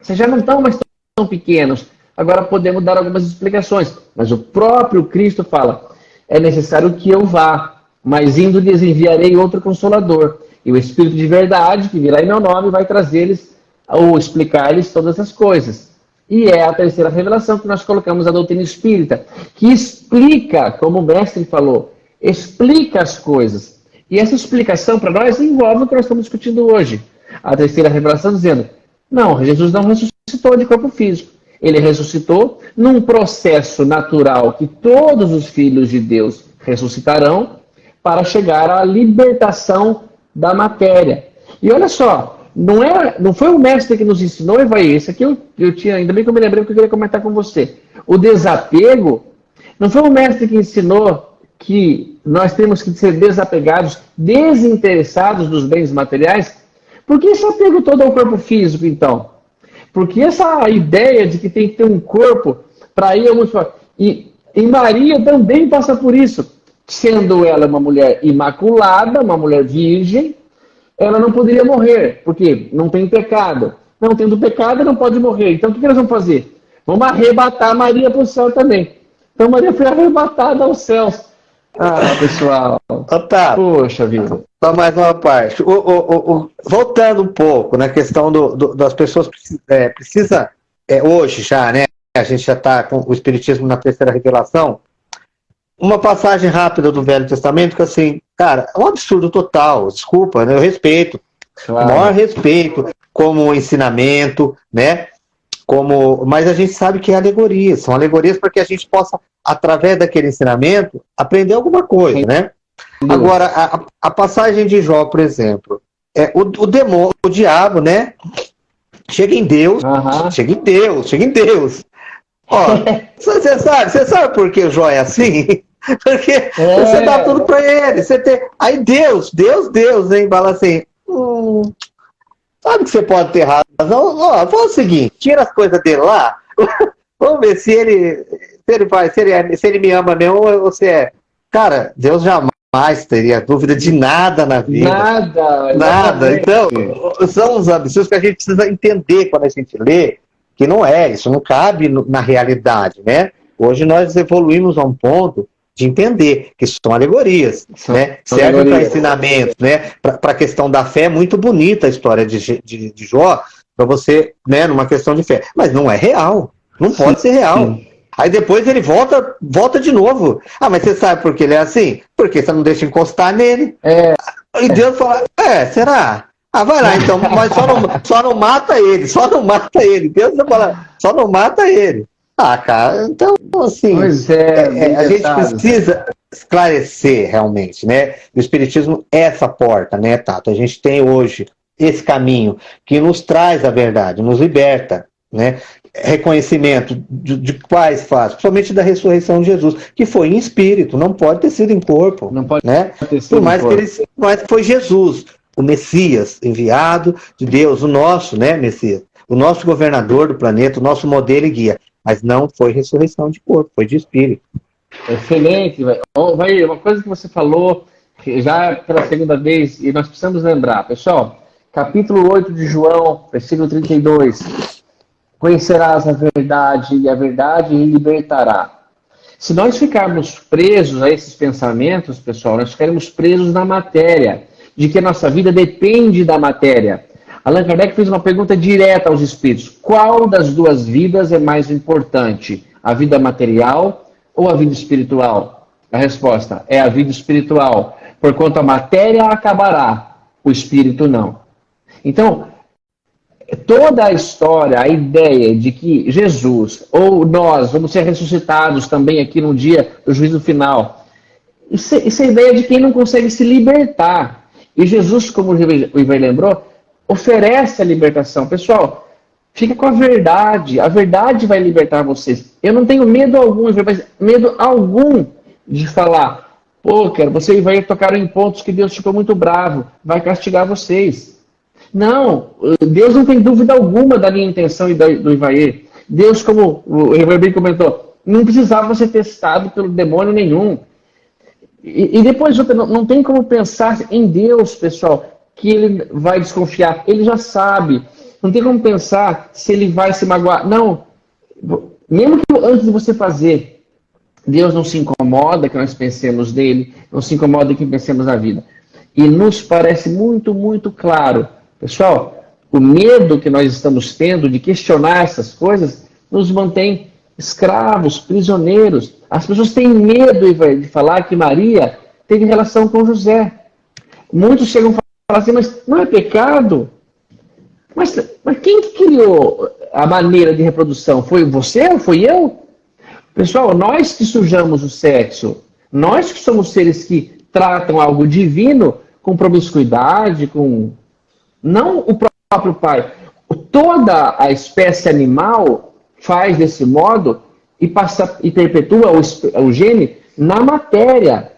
Vocês já não estão mais tão pequenos. Agora podemos dar algumas explicações. Mas o próprio Cristo fala: é necessário que eu vá, mas indo lhes enviarei outro consolador. E o Espírito de verdade, que virá em meu nome, vai trazer-lhes ou explicar-lhes todas as coisas. E é a terceira revelação que nós colocamos a doutrina espírita, que explica, como o mestre falou, explica as coisas. E essa explicação para nós envolve o que nós estamos discutindo hoje. A terceira revelação dizendo: não, Jesus não ressuscitou de corpo físico. Ele ressuscitou num processo natural que todos os filhos de Deus ressuscitarão para chegar à libertação da matéria. E olha só, não, é, não foi o mestre que nos ensinou, Evaí, esse aqui eu, eu tinha, ainda bem que eu me lembrei porque eu queria comentar com você. O desapego, não foi o mestre que ensinou que nós temos que ser desapegados, desinteressados dos bens materiais, por que esse apego todo ao corpo físico, então? Porque essa ideia de que tem que ter um corpo para ir ao mundo e, e Maria também passa por isso. Sendo ela uma mulher imaculada, uma mulher virgem, ela não poderia morrer, porque não tem pecado. Não tendo pecado, não pode morrer. Então o que, nós vamos fazer? Vamos arrebatar Maria para o céu também. Então Maria foi arrebatada aos céus. Ah, pessoal. Otávio. Poxa vida. Só mais uma parte. O, o, o, voltando um pouco na questão do, do das pessoas é, precisa é, hoje já, né? A gente já está com o Espiritismo na terceira revelação. Uma passagem rápida do Velho Testamento que assim, cara, é um absurdo total. Desculpa, né? Eu respeito. Claro. O maior respeito como ensinamento, né? Como, mas a gente sabe que é alegoria, são alegorias para que a gente possa, através daquele ensinamento, aprender alguma coisa, né? Agora, a, a passagem de Jó, por exemplo, é o, o demônio, o diabo, né? Chega em Deus, uhum. chega em Deus, chega em Deus. Ó, <laughs> você sabe, você sabe por que Jó é assim? <laughs> Porque é. você dá tudo para ele. Você tem... Aí Deus, Deus, Deus, hein? Fala assim, hum, Sabe que você pode ter razão? Ó, faz o seguinte, tira as coisas dele lá, <laughs> vamos ver se ele, se ele vai, se ele, é, se ele me ama mesmo ou se é. Cara, Deus jamais teria dúvida de nada na vida. Nada. Nada. Então, são os absurdos que a gente precisa entender quando a gente lê, que não é, isso não cabe na realidade, né? Hoje nós evoluímos a um ponto de entender que são alegorias, são, né? São Serve para ensinamento, né? Para a questão da fé, é muito bonita a história de, de, de Jó, para você, né, numa questão de fé. Mas não é real, não pode ser real. Sim. Aí depois ele volta, volta de novo. Ah, mas você sabe por que ele é assim? Porque você não deixa encostar nele. É. E Deus fala, é, será? Ah, vai lá então, mas só não, só não mata ele, só não mata ele. Deus fala, só não mata ele. Ah, cara, então, assim, pois é, é, é a gente precisa esclarecer realmente, né? O Espiritismo é essa porta, né, Tato? A gente tem hoje esse caminho que nos traz a verdade, nos liberta, né? Reconhecimento de, de quais fatos, principalmente da ressurreição de Jesus, que foi em espírito, não pode ter sido em corpo. Não pode né? ter sido Por mais que ele mas foi Jesus, o Messias enviado de Deus, o nosso, né, Messias? O nosso governador do planeta, o nosso modelo e guia. Mas não foi ressurreição de corpo, foi de espírito. Excelente. Vai, uma coisa que você falou já pela segunda vez, e nós precisamos lembrar, pessoal, capítulo 8 de João, versículo 32. Conhecerás a verdade, e a verdade libertará. Se nós ficarmos presos a esses pensamentos, pessoal, nós ficaremos presos na matéria, de que a nossa vida depende da matéria. Allan Kardec fez uma pergunta direta aos espíritos: qual das duas vidas é mais importante? A vida material ou a vida espiritual? A resposta é a vida espiritual, porquanto a matéria acabará, o espírito não. Então, toda a história, a ideia de que Jesus ou nós vamos ser ressuscitados também aqui no dia do juízo final, isso, isso é a ideia de quem não consegue se libertar. E Jesus, como o Ivan lembrou, oferece a libertação. Pessoal, fica com a verdade. A verdade vai libertar vocês. Eu não tenho medo algum, medo algum de falar, pô, cara, você vai tocar em pontos que Deus ficou muito bravo, vai castigar vocês. Não, Deus não tem dúvida alguma da minha intenção e do Ivaê. Deus, como o Reverendo comentou, não precisava ser testado pelo demônio nenhum. E, e depois, não tem como pensar em Deus, pessoal, que ele vai desconfiar. Ele já sabe. Não tem como pensar se ele vai se magoar. Não. Mesmo que antes de você fazer, Deus não se incomoda que nós pensemos nele, não se incomoda que pensemos na vida. E nos parece muito, muito claro Pessoal, o medo que nós estamos tendo de questionar essas coisas nos mantém escravos, prisioneiros. As pessoas têm medo de falar que Maria teve relação com José. Muitos chegam falar assim, mas não é pecado? Mas, mas quem que criou a maneira de reprodução? Foi você ou foi eu? Pessoal, nós que sujamos o sexo, nós que somos seres que tratam algo divino com promiscuidade, com não o próprio pai. Toda a espécie animal faz desse modo e, passa, e perpetua o, o gene na matéria.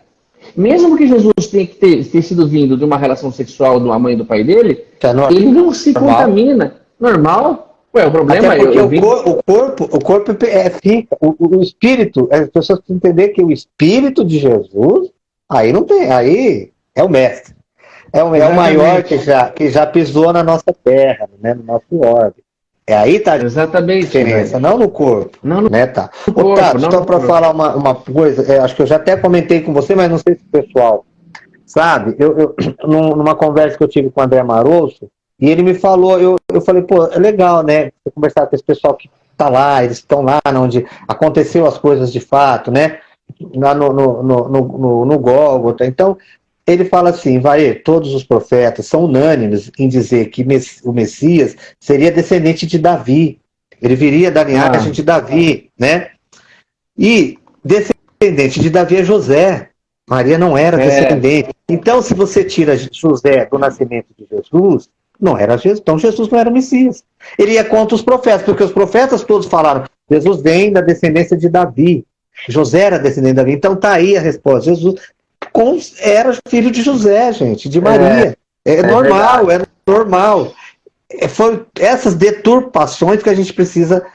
Mesmo que Jesus tenha que ter, ter, sido vindo de uma relação sexual de uma mãe e do pai dele, é ele não se normal. contamina. Normal. Ué, o problema porque eu, eu o, cor, o, corpo, o corpo é fica, o, o espírito, as pessoas precisam entender que o espírito de Jesus, aí não tem, aí é o mestre. É o, é o maior que já, que já pisou na nossa terra, né, no nosso orbe. É aí tá Exatamente, a diferença, né? não no corpo. Não no né, tá. No corpo, Tato, só para falar uma, uma coisa, é, acho que eu já até comentei com você, mas não sei se o pessoal sabe, eu, eu, <clears throat> numa conversa que eu tive com o André Marosso, e ele me falou, eu, eu falei, pô, é legal, né, conversar com esse pessoal que tá lá, eles estão lá onde aconteceu as coisas de fato, né, lá no, no, no, no, no Gólgota. Então, ele fala assim, vai, todos os profetas são unânimes em dizer que o Messias seria descendente de Davi. Ele viria da linhagem ah. de Davi, né? E descendente de Davi é José. Maria não era é. descendente. Então, se você tira José do nascimento de Jesus, não era Jesus. Então, Jesus não era o Messias. Ele ia contra os profetas, porque os profetas todos falaram: Jesus vem da descendência de Davi. José era descendente de Davi. Então, tá aí a resposta. Jesus com, era filho de José, gente, de Maria. É, é, é normal, verdade. é normal. É, foi essas deturpações que a gente precisa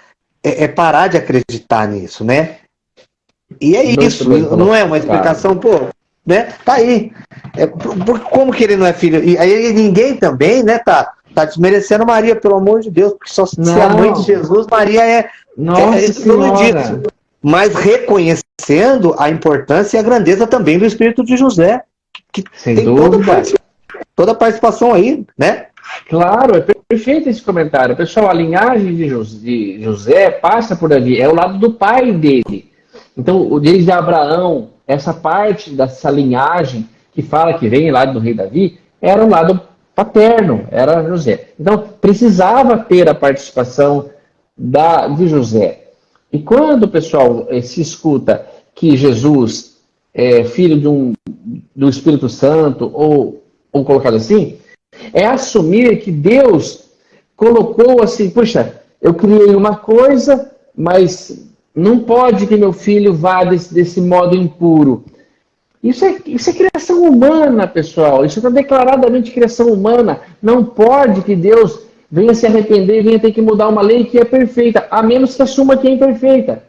é, é parar de acreditar nisso, né? E é isso, não é uma explicação, pô, né? Tá aí. É, por, como que ele não é filho? E aí ninguém também, né, tá, tá desmerecendo Maria, pelo amor de Deus, porque só se a mãe de Jesus, Maria é. Nossa é, é mas reconhecendo a importância e a grandeza também do espírito de José, que Sem tem dúvida. Toda, a participação aí, né? Claro, é perfeito esse comentário. Pessoal, a linhagem de José passa por ali, é o lado do pai dele. Então, desde Abraão, essa parte dessa linhagem que fala que vem lá do rei Davi, era o lado paterno, era José. Então, precisava ter a participação da, de José. E quando, pessoal, eh, se escuta que Jesus é filho de um, do Espírito Santo, ou, ou colocado assim, é assumir que Deus colocou assim, puxa, eu criei uma coisa, mas não pode que meu filho vá desse, desse modo impuro. Isso é, isso é criação humana, pessoal. Isso está declaradamente criação humana. Não pode que Deus venha se arrepender venha ter que mudar uma lei que é perfeita, a menos que assuma que é imperfeita.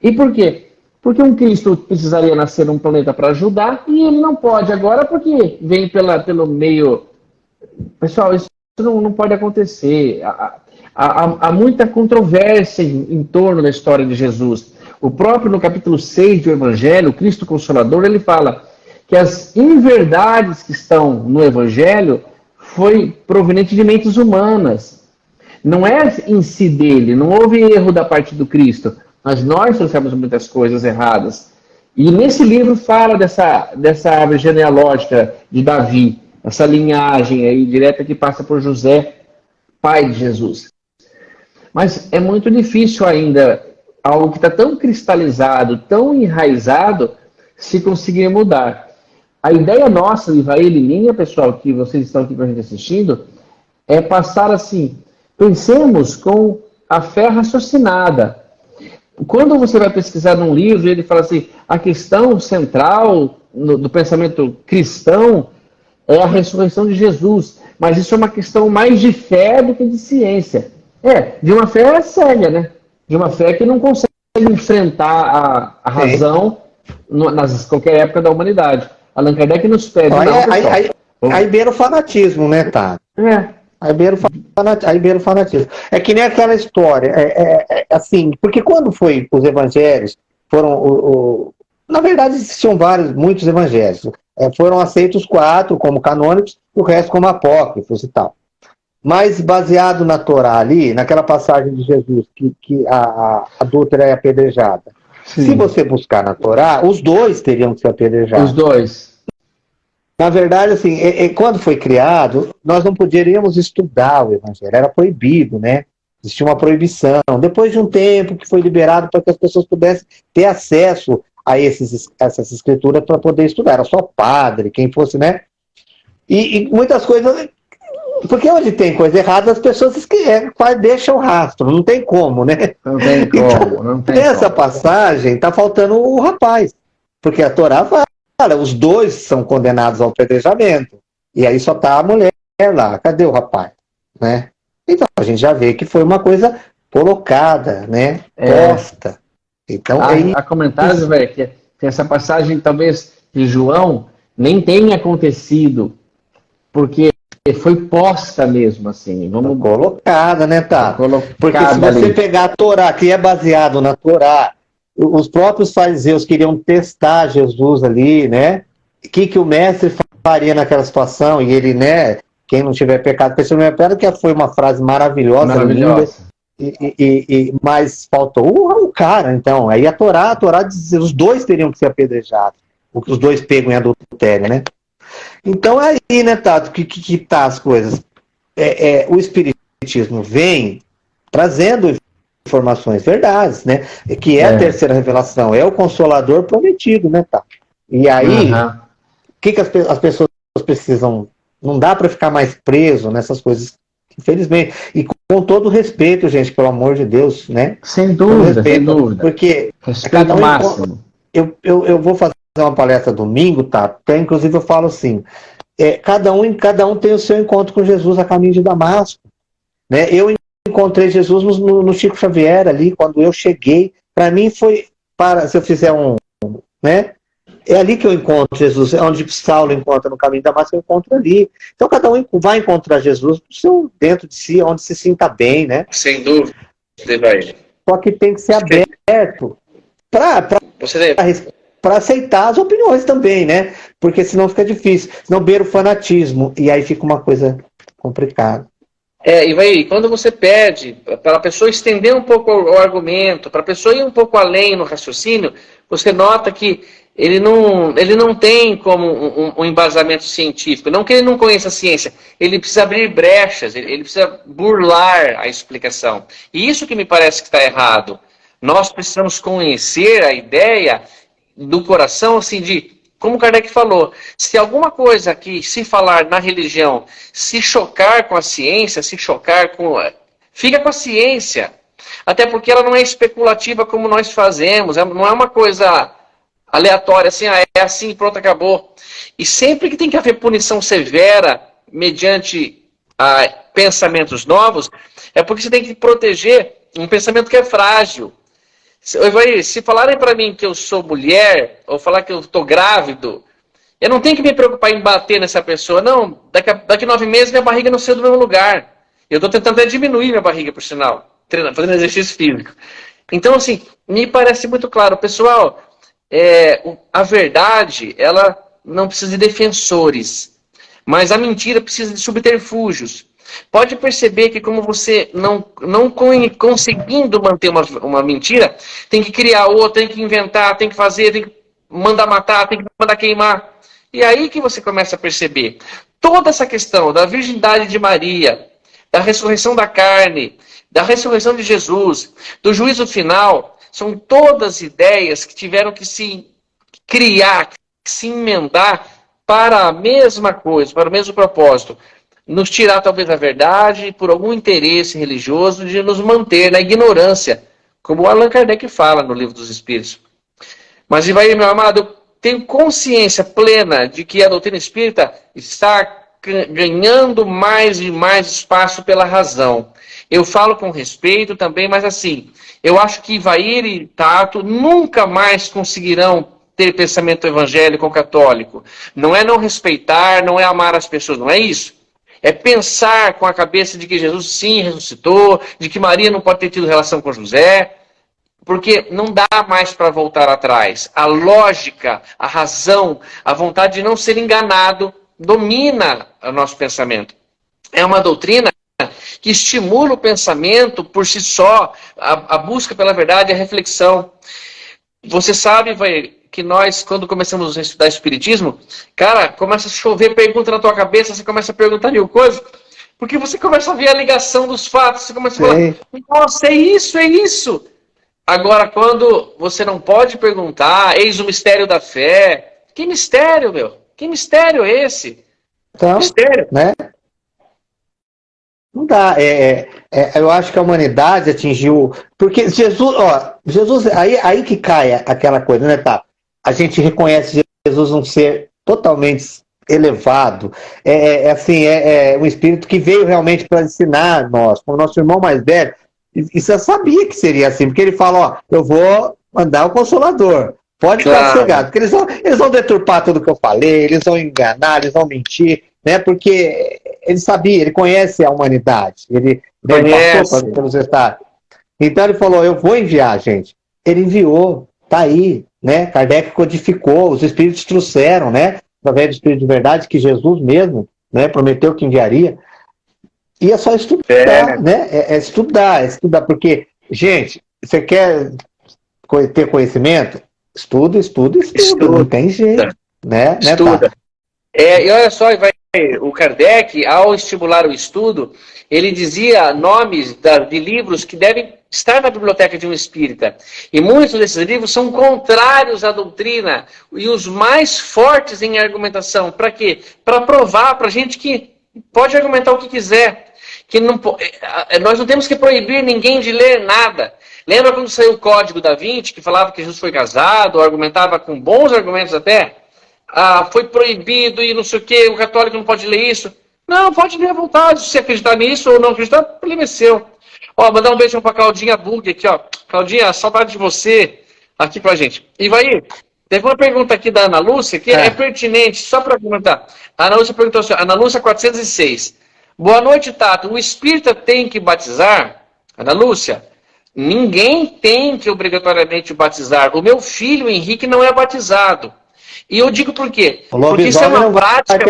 E por quê? Porque um Cristo precisaria nascer num planeta para ajudar e ele não pode agora porque vem pela, pelo meio. Pessoal, isso não, não pode acontecer. Há, há, há muita controvérsia em, em, torno da história de Jesus. O próprio no capítulo 6 do Evangelho, Cristo Consolador, ele fala que as inverdades que estão no Evangelho foi proveniente de mentes humanas. Não é em si dele, não houve erro da parte do Cristo mas nós trouxemos muitas coisas erradas. E nesse livro fala dessa, dessa árvore genealógica de Davi, essa linhagem aí direta que passa por José, pai de Jesus. Mas é muito difícil ainda algo que está tão cristalizado, tão enraizado, se conseguir mudar. A ideia nossa, Ivaí e minha, pessoal, que vocês estão aqui com a gente assistindo, é passar assim, pensemos com a fé raciocinada, quando você vai pesquisar num livro, ele fala assim: a questão central no, do pensamento cristão é a ressurreição de Jesus. Mas isso é uma questão mais de fé do que de ciência. É, de uma fé séria, né? De uma fé que não consegue enfrentar a, a razão no, nas qualquer época da humanidade. Allan Kardec nos pede. Aí, não, aí, aí, aí beira o fanatismo, né, tá? É. Aí beira, aí beira o fanatismo. É que nem aquela história, é, é, é, assim, porque quando foi os evangelhos, foram, o, o na verdade existiam vários, muitos evangelhos, é, foram aceitos quatro como canônicos, e o resto como apócrifos e tal. Mas baseado na Torá ali, naquela passagem de Jesus, que, que a, a adúltera é apedrejada, Sim. se você buscar na Torá, os dois teriam que ser apedrejados. Os dois. Na verdade, assim, e, e, quando foi criado, nós não poderíamos estudar o Evangelho, era proibido, né? Existia uma proibição. Depois de um tempo que foi liberado para que as pessoas pudessem ter acesso a esses, essas escrituras para poder estudar. Era só padre, quem fosse, né? E, e, muitas coisas. Porque onde tem coisa errada, as pessoas esquecem, deixam o rastro, não tem como, né? Não tem <laughs> como, então, não tem Nessa como. passagem, está faltando o rapaz. Porque a Torá fala os dois são condenados ao apedrejamento. E aí só tá a mulher lá. Cadê o rapaz? Né? Então, a gente já vê que foi uma coisa colocada, né? É. Posta. Então, há, aí... há comentários, velho, que, que essa passagem, talvez, de João, nem tenha acontecido, porque foi posta mesmo, assim. Vamos... Colocada, né, tá? Colocada porque se você ali. pegar a Torá, que é baseado na Torá, os próprios fariseus queriam testar Jesus ali, né? O que, que o mestre faria naquela situação? E ele, né? Quem não tiver pecado, pessoa não é que foi uma frase maravilhosa, maravilhosa. linda. E, e, e, mas faltou o, o, cara, então. Aí a Torá, a Torá diz os dois teriam que ser apedrejados. Os dois pegam em adultério, né? Então aí, né, Tato, que, que, que tá as coisas. É, é, o Espiritismo vem trazendo informações verdades, né? Que é, é, a terceira revelação, é o consolador prometido, né, tá? E aí, o uhum. que, que as, as, pessoas precisam. Não dá para ficar mais preso nessas coisas, infelizmente. E com, com todo respeito, gente, pelo amor de Deus, né? Sem dúvida, respeito, sem dúvida. Porque respeito um, máximo. Eu, eu, eu vou fazer uma palestra domingo, tá? Até, inclusive eu falo assim. É, cada, um, cada um tem o seu encontro com Jesus a caminho de Damasco. Né? Eu encontrei Jesus no, no Chico Xavier ali, quando eu cheguei. Para mim foi, para se eu fizer um, né? É ali que eu encontro Jesus, é onde Saulo encontra no caminho da massa, eu encontro ali. Então cada um vai encontrar Jesus seu, dentro de si, onde se sinta bem, né? Sem dúvida, Só que tem que ser aberto para para aceitar as opiniões também, né? Porque senão fica difícil. Senão beira o fanatismo. E aí fica uma coisa complicada. É, e vai, quando você pede para a pessoa estender um pouco o, argumento, para a pessoa ir um pouco além no raciocínio, você nota que ele não, ele não tem como um, um, embasamento científico. Não que ele não conheça a ciência, ele precisa abrir brechas, ele, ele precisa burlar a explicação. E isso que me parece que está errado. Nós precisamos conhecer a ideia do coração, assim, de como Kardec falou, se alguma coisa que se falar na religião se chocar com a ciência, se chocar com. Fica com a ciência. Até porque ela não é especulativa como nós fazemos, é, não é uma coisa aleatória, assim, ah, é assim, pronto, acabou. E sempre que tem que haver punição severa mediante ah, pensamentos novos, é porque você tem que proteger um pensamento que é frágil. Se, se falarem para mim que eu sou mulher, ou falar que eu estou grávido, eu não tenho que me preocupar em bater nessa pessoa. Não, daqui a daqui nove meses minha barriga não saiu do mesmo lugar. Eu estou tentando até diminuir minha barriga, por sinal, treinando, fazendo exercício físico. Então, assim, me parece muito claro. Pessoal, é, a verdade, ela não precisa de defensores, mas a mentira precisa de subterfúgios. Pode perceber que como você não, não conseguindo manter uma, uma mentira, tem que criar outra, tem que inventar, tem que fazer, tem que mandar matar, tem que mandar queimar. E aí que você começa a perceber. Toda essa questão da virgindade de Maria, da ressurreição da carne, da ressurreição de Jesus, do juízo final, são todas ideias que tiveram que se criar, que se emendar para a mesma coisa, para o mesmo propósito nos tirar talvez a verdade por algum interesse religioso de nos manter na ignorância, como Allan Kardec fala no Livro dos Espíritos. Mas, Ivaí, meu amado, eu tenho consciência plena de que a doutrina espírita está ganhando mais e mais espaço pela razão. Eu falo com respeito também, mas assim, eu acho que Ivair e Tato nunca mais conseguirão ter pensamento evangélico ou católico. Não é não respeitar, não é amar as pessoas, não é isso. É pensar com a cabeça de que Jesus sim ressuscitou, de que Maria não pode ter tido relação com José, porque não dá mais para voltar atrás. A lógica, a razão, a vontade de não ser enganado domina o nosso pensamento. É uma doutrina que estimula o pensamento por si só, a, a busca pela verdade, a reflexão. Você sabe, vai, que nós, quando começamos a estudar Espiritismo, cara, começa a chover pergunta na tua cabeça, você começa a perguntar mil coisas, porque você começa a ver a ligação dos fatos, você começa a falar, nossa, é isso, é isso. Agora, quando você não pode perguntar, eis o mistério da fé, que mistério, meu? Que mistério é esse? Então, mistério. né? Não dá. É, é, é, eu acho que a humanidade atingiu. Porque Jesus, ó, Jesus, aí, aí que cai aquela coisa, né, tá? A gente reconhece Jesus um ser totalmente elevado, é, é, é assim, é, é, um espírito que veio realmente para ensinar nós, como nosso irmão mais velho, e você sabia que seria assim, porque ele fala, ó, eu vou mandar o Consolador, pode claro. ficar cegado, porque eles vão, eles vão deturpar tudo que eu falei, eles vão enganar, eles vão mentir, né, porque ele sabia, ele conhece a humanidade, ele, ele passou pelos estados. Então ele falou, eu vou enviar, gente. Ele enviou, tá aí, né? Kardec codificou, os espíritos trouxeram, né? Através do Espírito de Verdade, que Jesus mesmo né, prometeu que enviaria. E é só estudar, é. né? É, é, estudar, é estudar, porque, gente, você quer ter conhecimento? Estuda, estuda, estuda, estuda. não tem jeito, né? né estuda. Né, é, e olha só, vai, o Kardec, ao estimular o estudo, ele dizia nomes da, de livros que devem estar na biblioteca de um espírita. E muitos desses livros são contrários à doutrina e os mais fortes em argumentação. Para quê? Para provar para a gente que pode argumentar o que quiser. Que não, eh, eh, nós não temos que proibir ninguém de ler nada. Lembra quando saiu o Código da Vinci, que falava que Jesus foi casado, argumentava com bons argumentos até? Ah, foi proibido e não sei o que, o católico não pode ler isso. Não, pode ler à vontade. Se acreditar nisso ou não acreditar, problema é seu. Ó, mandar um beijão pra Claudinha Bug aqui, ó. Claudinha, saudade de você aqui pra gente. E vai teve uma pergunta aqui da Ana Lúcia que é, é pertinente, só para comentar. A Ana Lúcia perguntou assim, Ana Lúcia 406. Boa noite, Tato. O espírita tem que batizar? Ana Lúcia, ninguém tem que obrigatoriamente batizar. O meu filho, Henrique, não é batizado. E eu digo por quê? Porque isso é uma prática.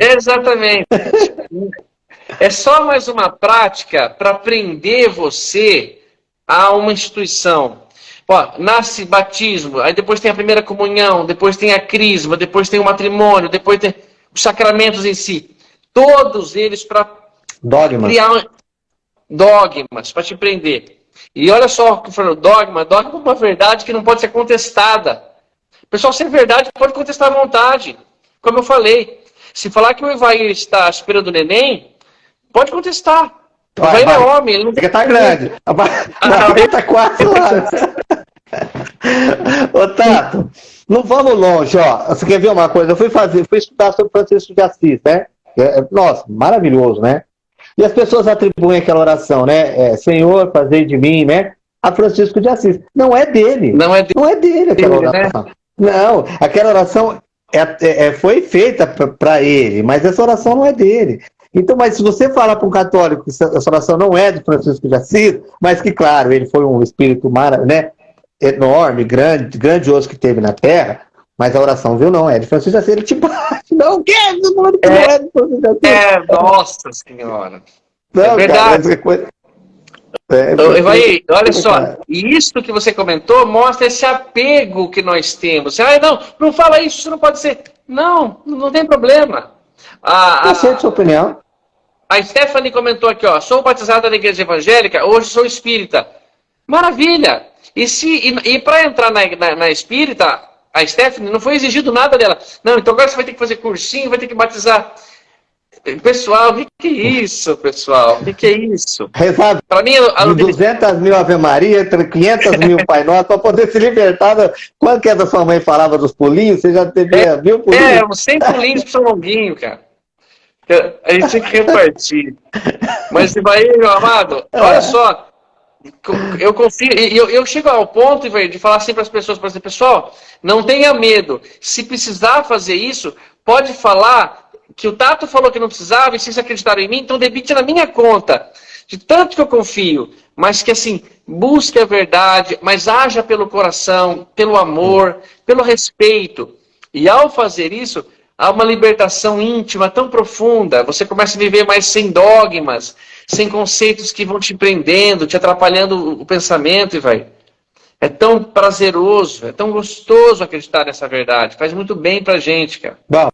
Exatamente. <laughs> É só mais uma prática para prender você a uma instituição. Ó, nasce batismo, aí depois tem a primeira comunhão, depois tem a crisma, depois tem o matrimônio, depois tem os sacramentos em si. Todos eles para criar dogmas, para te prender. E olha só o que falou, dogma, dogma é uma verdade que não pode ser contestada. Pessoal, se é verdade, pode contestar à vontade. Como eu falei, se falar que o Evair está esperando o neném, Pode contestar. O Vai, é homem, ele não tem. tá grande. A barriga tá <laughs> quase lá. <laughs> Ô, Tato, não vamos longe, ó. Você quer ver uma coisa? Eu fui fazer, fui estudar sobre Francisco de Assis, né? É, é, nossa, maravilhoso, né? E as pessoas atribuem aquela oração, né? É, Senhor, fazei de mim, né? a Francisco de Assis. Não é dele. Não é dele, não é dele aquela né? oração. Né? Não, aquela oração é, é, é foi feita para ele, mas essa oração não é dele. Então, mas se você falar para um católico que essa oração não é de Francisco de Assis, mas que, claro, ele foi um espírito mara, né, enorme, grande, grandioso que teve na Terra, mas a oração, viu, não é de Francisco de Assis, ele te bate. Não, o quê? Não, é, não é de Francisco de Assis. É, nossa senhora. Não, é verdade. Cara, coisa... é, Evaí, olha só, isso que você comentou mostra esse apego que nós temos. Ah, não, não fala isso, isso não pode ser. Não, não tem problema. A, a, sua opinião. A Stephanie comentou aqui, ó, sou batizada na igreja evangélica, hoje sou espírita. Maravilha! E, se, e, e para entrar na, na, na, espírita, a Stephanie não foi exigido nada dela. Não, então agora você vai ter que fazer cursinho, vai ter que batizar. Pessoal, o que, que, é isso, pessoal? O que, que, é isso? Rezar para mim, a... 200 mil Ave Maria, 500 mil Pai Nosso, para poder se libertar. Da... Quando que a sua mãe falava dos pulinhos, você já teve é, mil pulinhos? É, uns 100 pulinhos para São Longuinho, cara. A gente tinha que repartir. Mas, Ibaí, meu amado, olha só. Eu confio, eu, eu chego ao ponto de falar assim para as pessoas, para pessoal, não tenha medo. Se precisar fazer isso, pode falar que o Tato falou que não precisava e vocês acreditaram em mim, então debite na minha conta. De tanto que eu confio, mas que assim, busque a verdade, mas haja pelo coração, pelo amor, pelo respeito. E ao fazer isso, há uma libertação íntima tão profunda. Você começa a viver mais sem dogmas, sem conceitos que vão te prendendo, te atrapalhando o pensamento e vai. É tão prazeroso, é tão gostoso acreditar nessa verdade. Faz muito bem pra gente, cara. Bom,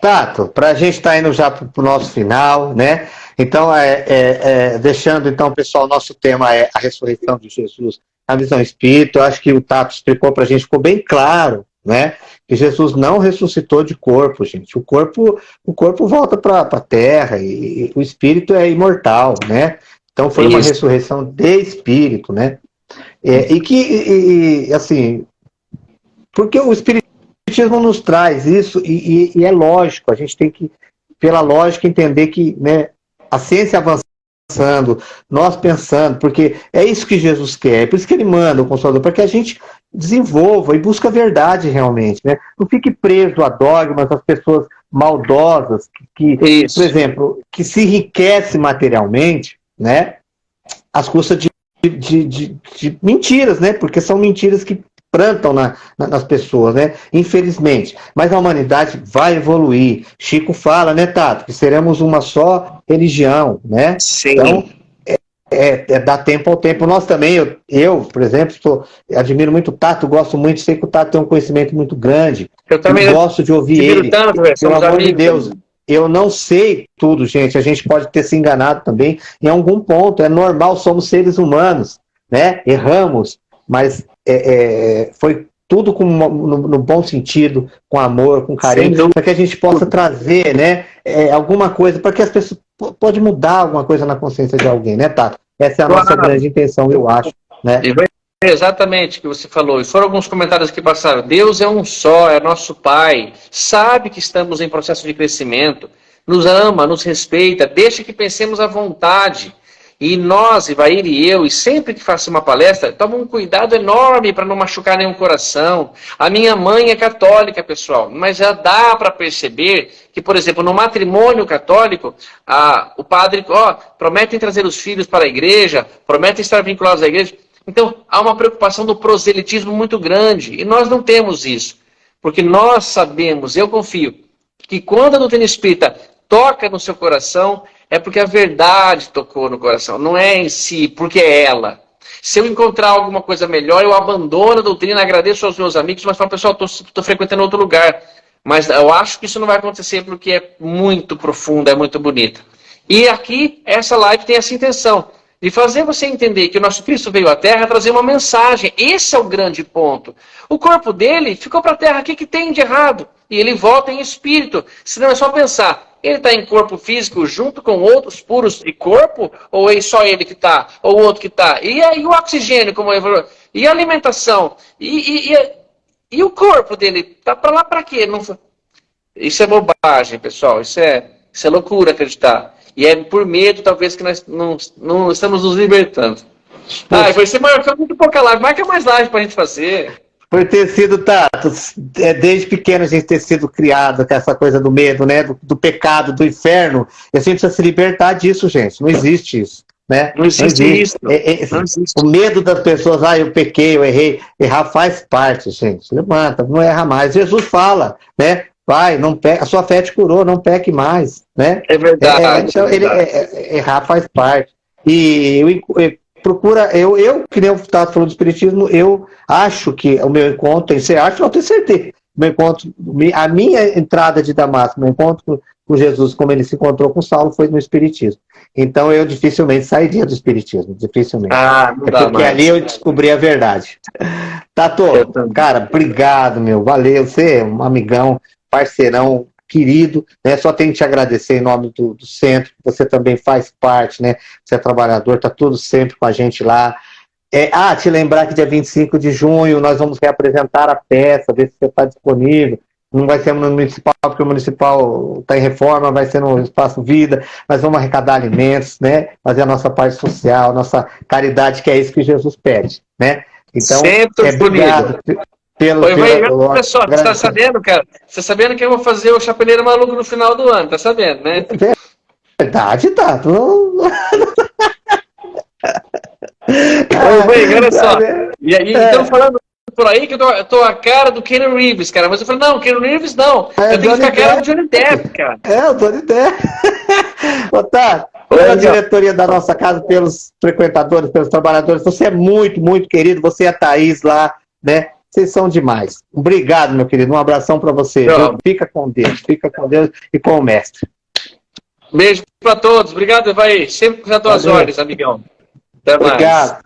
Tato, para a gente estar tá indo já para o nosso final, né? Então, é, é, é, deixando então, pessoal, nosso tema é a ressurreição de Jesus, a visão espírita. Eu acho que o Tato explicou para a gente, ficou bem claro né? Que Jesus não ressuscitou de corpo, gente. O corpo, o corpo volta para a terra e, e, o espírito é imortal, né? Então foi Isso. uma ressurreição de espírito, né? É, e que, e, e, assim, porque o espiritismo nos traz isso e, e, é lógico, a gente tem que, pela lógica, entender que né, a ciência avançando, nós pensando, porque é isso que Jesus quer, é por isso que ele manda o Consolador, para que a gente desenvolva e busque a verdade realmente, né? Não fique preso a dogmas, as pessoas maldosas, que, que por exemplo, que se enriquece materialmente, né? Às custas de, de, de, de, mentiras, né? Porque são mentiras que plantam na, na, nas pessoas, né? Infelizmente. Mas a humanidade vai evoluir. Chico fala, né, Tato? Que seremos uma só religião, né? Sim. Então, é, é dar tempo ao tempo. Nós também, eu, eu por exemplo, sou, admiro muito o Tato, gosto muito, sei que o Tato tem um conhecimento muito grande. Eu também eu gosto de ouvir ele. Tanto, pelo amor de Deus. Eu não sei tudo, gente. A gente pode ter se enganado também em algum ponto. É normal, somos seres humanos, né? Erramos, mas é, é, foi tudo com, no, no, bom sentido, com amor, com carinho, para que a gente possa trazer né, é, alguma coisa, para que as pessoas pode mudar alguma coisa na consciência de alguém, né, Tato? Essa é a nossa grande intenção, eu acho. Né? Exatamente o que você falou. E foram alguns comentários que passaram. Deus é um só, é nosso Pai. Sabe que estamos em processo de crescimento. Nos ama, nos respeita. Deixa que pensemos à vontade. E nós, Ivair e eu, e sempre que faço uma palestra, toma um cuidado enorme para não machucar nenhum coração. A minha mãe é católica, pessoal, mas já dá para perceber que, por exemplo, no matrimônio católico, a, o padre ó, prometem trazer os filhos para a igreja, prometem estar vinculados à igreja. Então, há uma preocupação do proselitismo muito grande, e nós não temos isso. Porque nós sabemos, eu confio, que quando a doutrina espírita toca no seu coração, é porque a verdade tocou no coração, não é em si, porque é ela. Se eu encontrar alguma coisa melhor, eu abandono a doutrina, agradeço aos meus amigos, mas falo, pessoal, estou frequentando outro lugar. Mas eu acho que isso não vai acontecer porque é muito profunda, é muito bonita. E aqui, essa live tem essa intenção, de fazer você entender que o nosso Cristo veio à Terra trazer uma mensagem. Esse é o grande ponto. O corpo dele ficou para a Terra, o que, que tem de errado? E ele volta em espírito. Senão é só pensar, ele está em corpo físico junto com outros puros de corpo? Ou é só ele que está? Ou o outro que está? E, e o oxigênio, como eu falei? E a alimentação? E, e, e, e o corpo dele? Tá para lá para quê? Não... Isso é bobagem, pessoal. Isso é, isso é loucura acreditar. E é por medo, talvez, que nós não, não estamos nos libertando. Ah, você marcou muito pouca live. Marca mais live pra gente fazer. Por ter sido, Tato, é, desde pequeno a gente ter sido criado com essa coisa do medo, né? Do, do pecado, do inferno. E a gente precisa se libertar disso, gente. Não existe isso. Né? Não existe, não existe. isso. É, é, não existe. O medo das pessoas, ah, eu pequei, eu errei. Errar faz parte, gente. Levanta, não erra mais. Jesus fala, né? Vai, não peca, a sua fé te curou, não peque mais, né? É verdade. É, então, é verdade. Ele, é, errar faz parte. E eu, eu procura, eu, eu que nem eu estava falando do Espiritismo, eu acho que o meu encontro, você acha, eu tenho certeza, meu encontro, a minha entrada de Damasco, meu encontro com Jesus, como ele se encontrou com Saulo, foi no Espiritismo. Então eu dificilmente sairia do Espiritismo, dificilmente. Ah, não é dá porque mais. ali eu descobri a verdade. Tato, cara, obrigado, meu, valeu, você é um amigão, parceirão, querido, né? Só tenho que te agradecer em nome do, do centro, você também faz parte, né? Você é trabalhador, tá tudo sempre com a gente lá. É, ah, te lembrar que dia 25 de junho nós vamos reapresentar a peça, ver se você está disponível. Não vai ser no municipal, porque o municipal está em reforma, vai ser no Espaço Vida. Nós vamos arrecadar alimentos, né? Fazer a nossa parte social, nossa caridade, que é isso que Jesus pede, né? Então, Sempre é, obrigado pelo, Oi, pelo, olha só, você tá sabendo, cara? Você tá sabendo que eu vou fazer o Chapeleiro Maluco no final do ano, tá sabendo, né? <laughs> Verdade, tá. Oi, olha só. E aí, é. então falando por aí que eu tô, eu tô, a cara do Ken Reeves, cara. Mas eu falei, não, Ken Reeves não. É, eu tenho que ficar a cara do Johnny Depp, cara. É, o Johnny Depp. <laughs> Otávio, pela diretoria da nossa casa, pelos frequentadores, pelos trabalhadores, você é muito, muito querido. Você e a Thaís lá, né? Vocês são demais. Obrigado, meu querido. Um abração para você. Fica com Deus, fica com Deus e com o mestre. Beijo para todos. Obrigado, vai. Sempre com as tuas ordens, amigão. Até mais. Obrigado.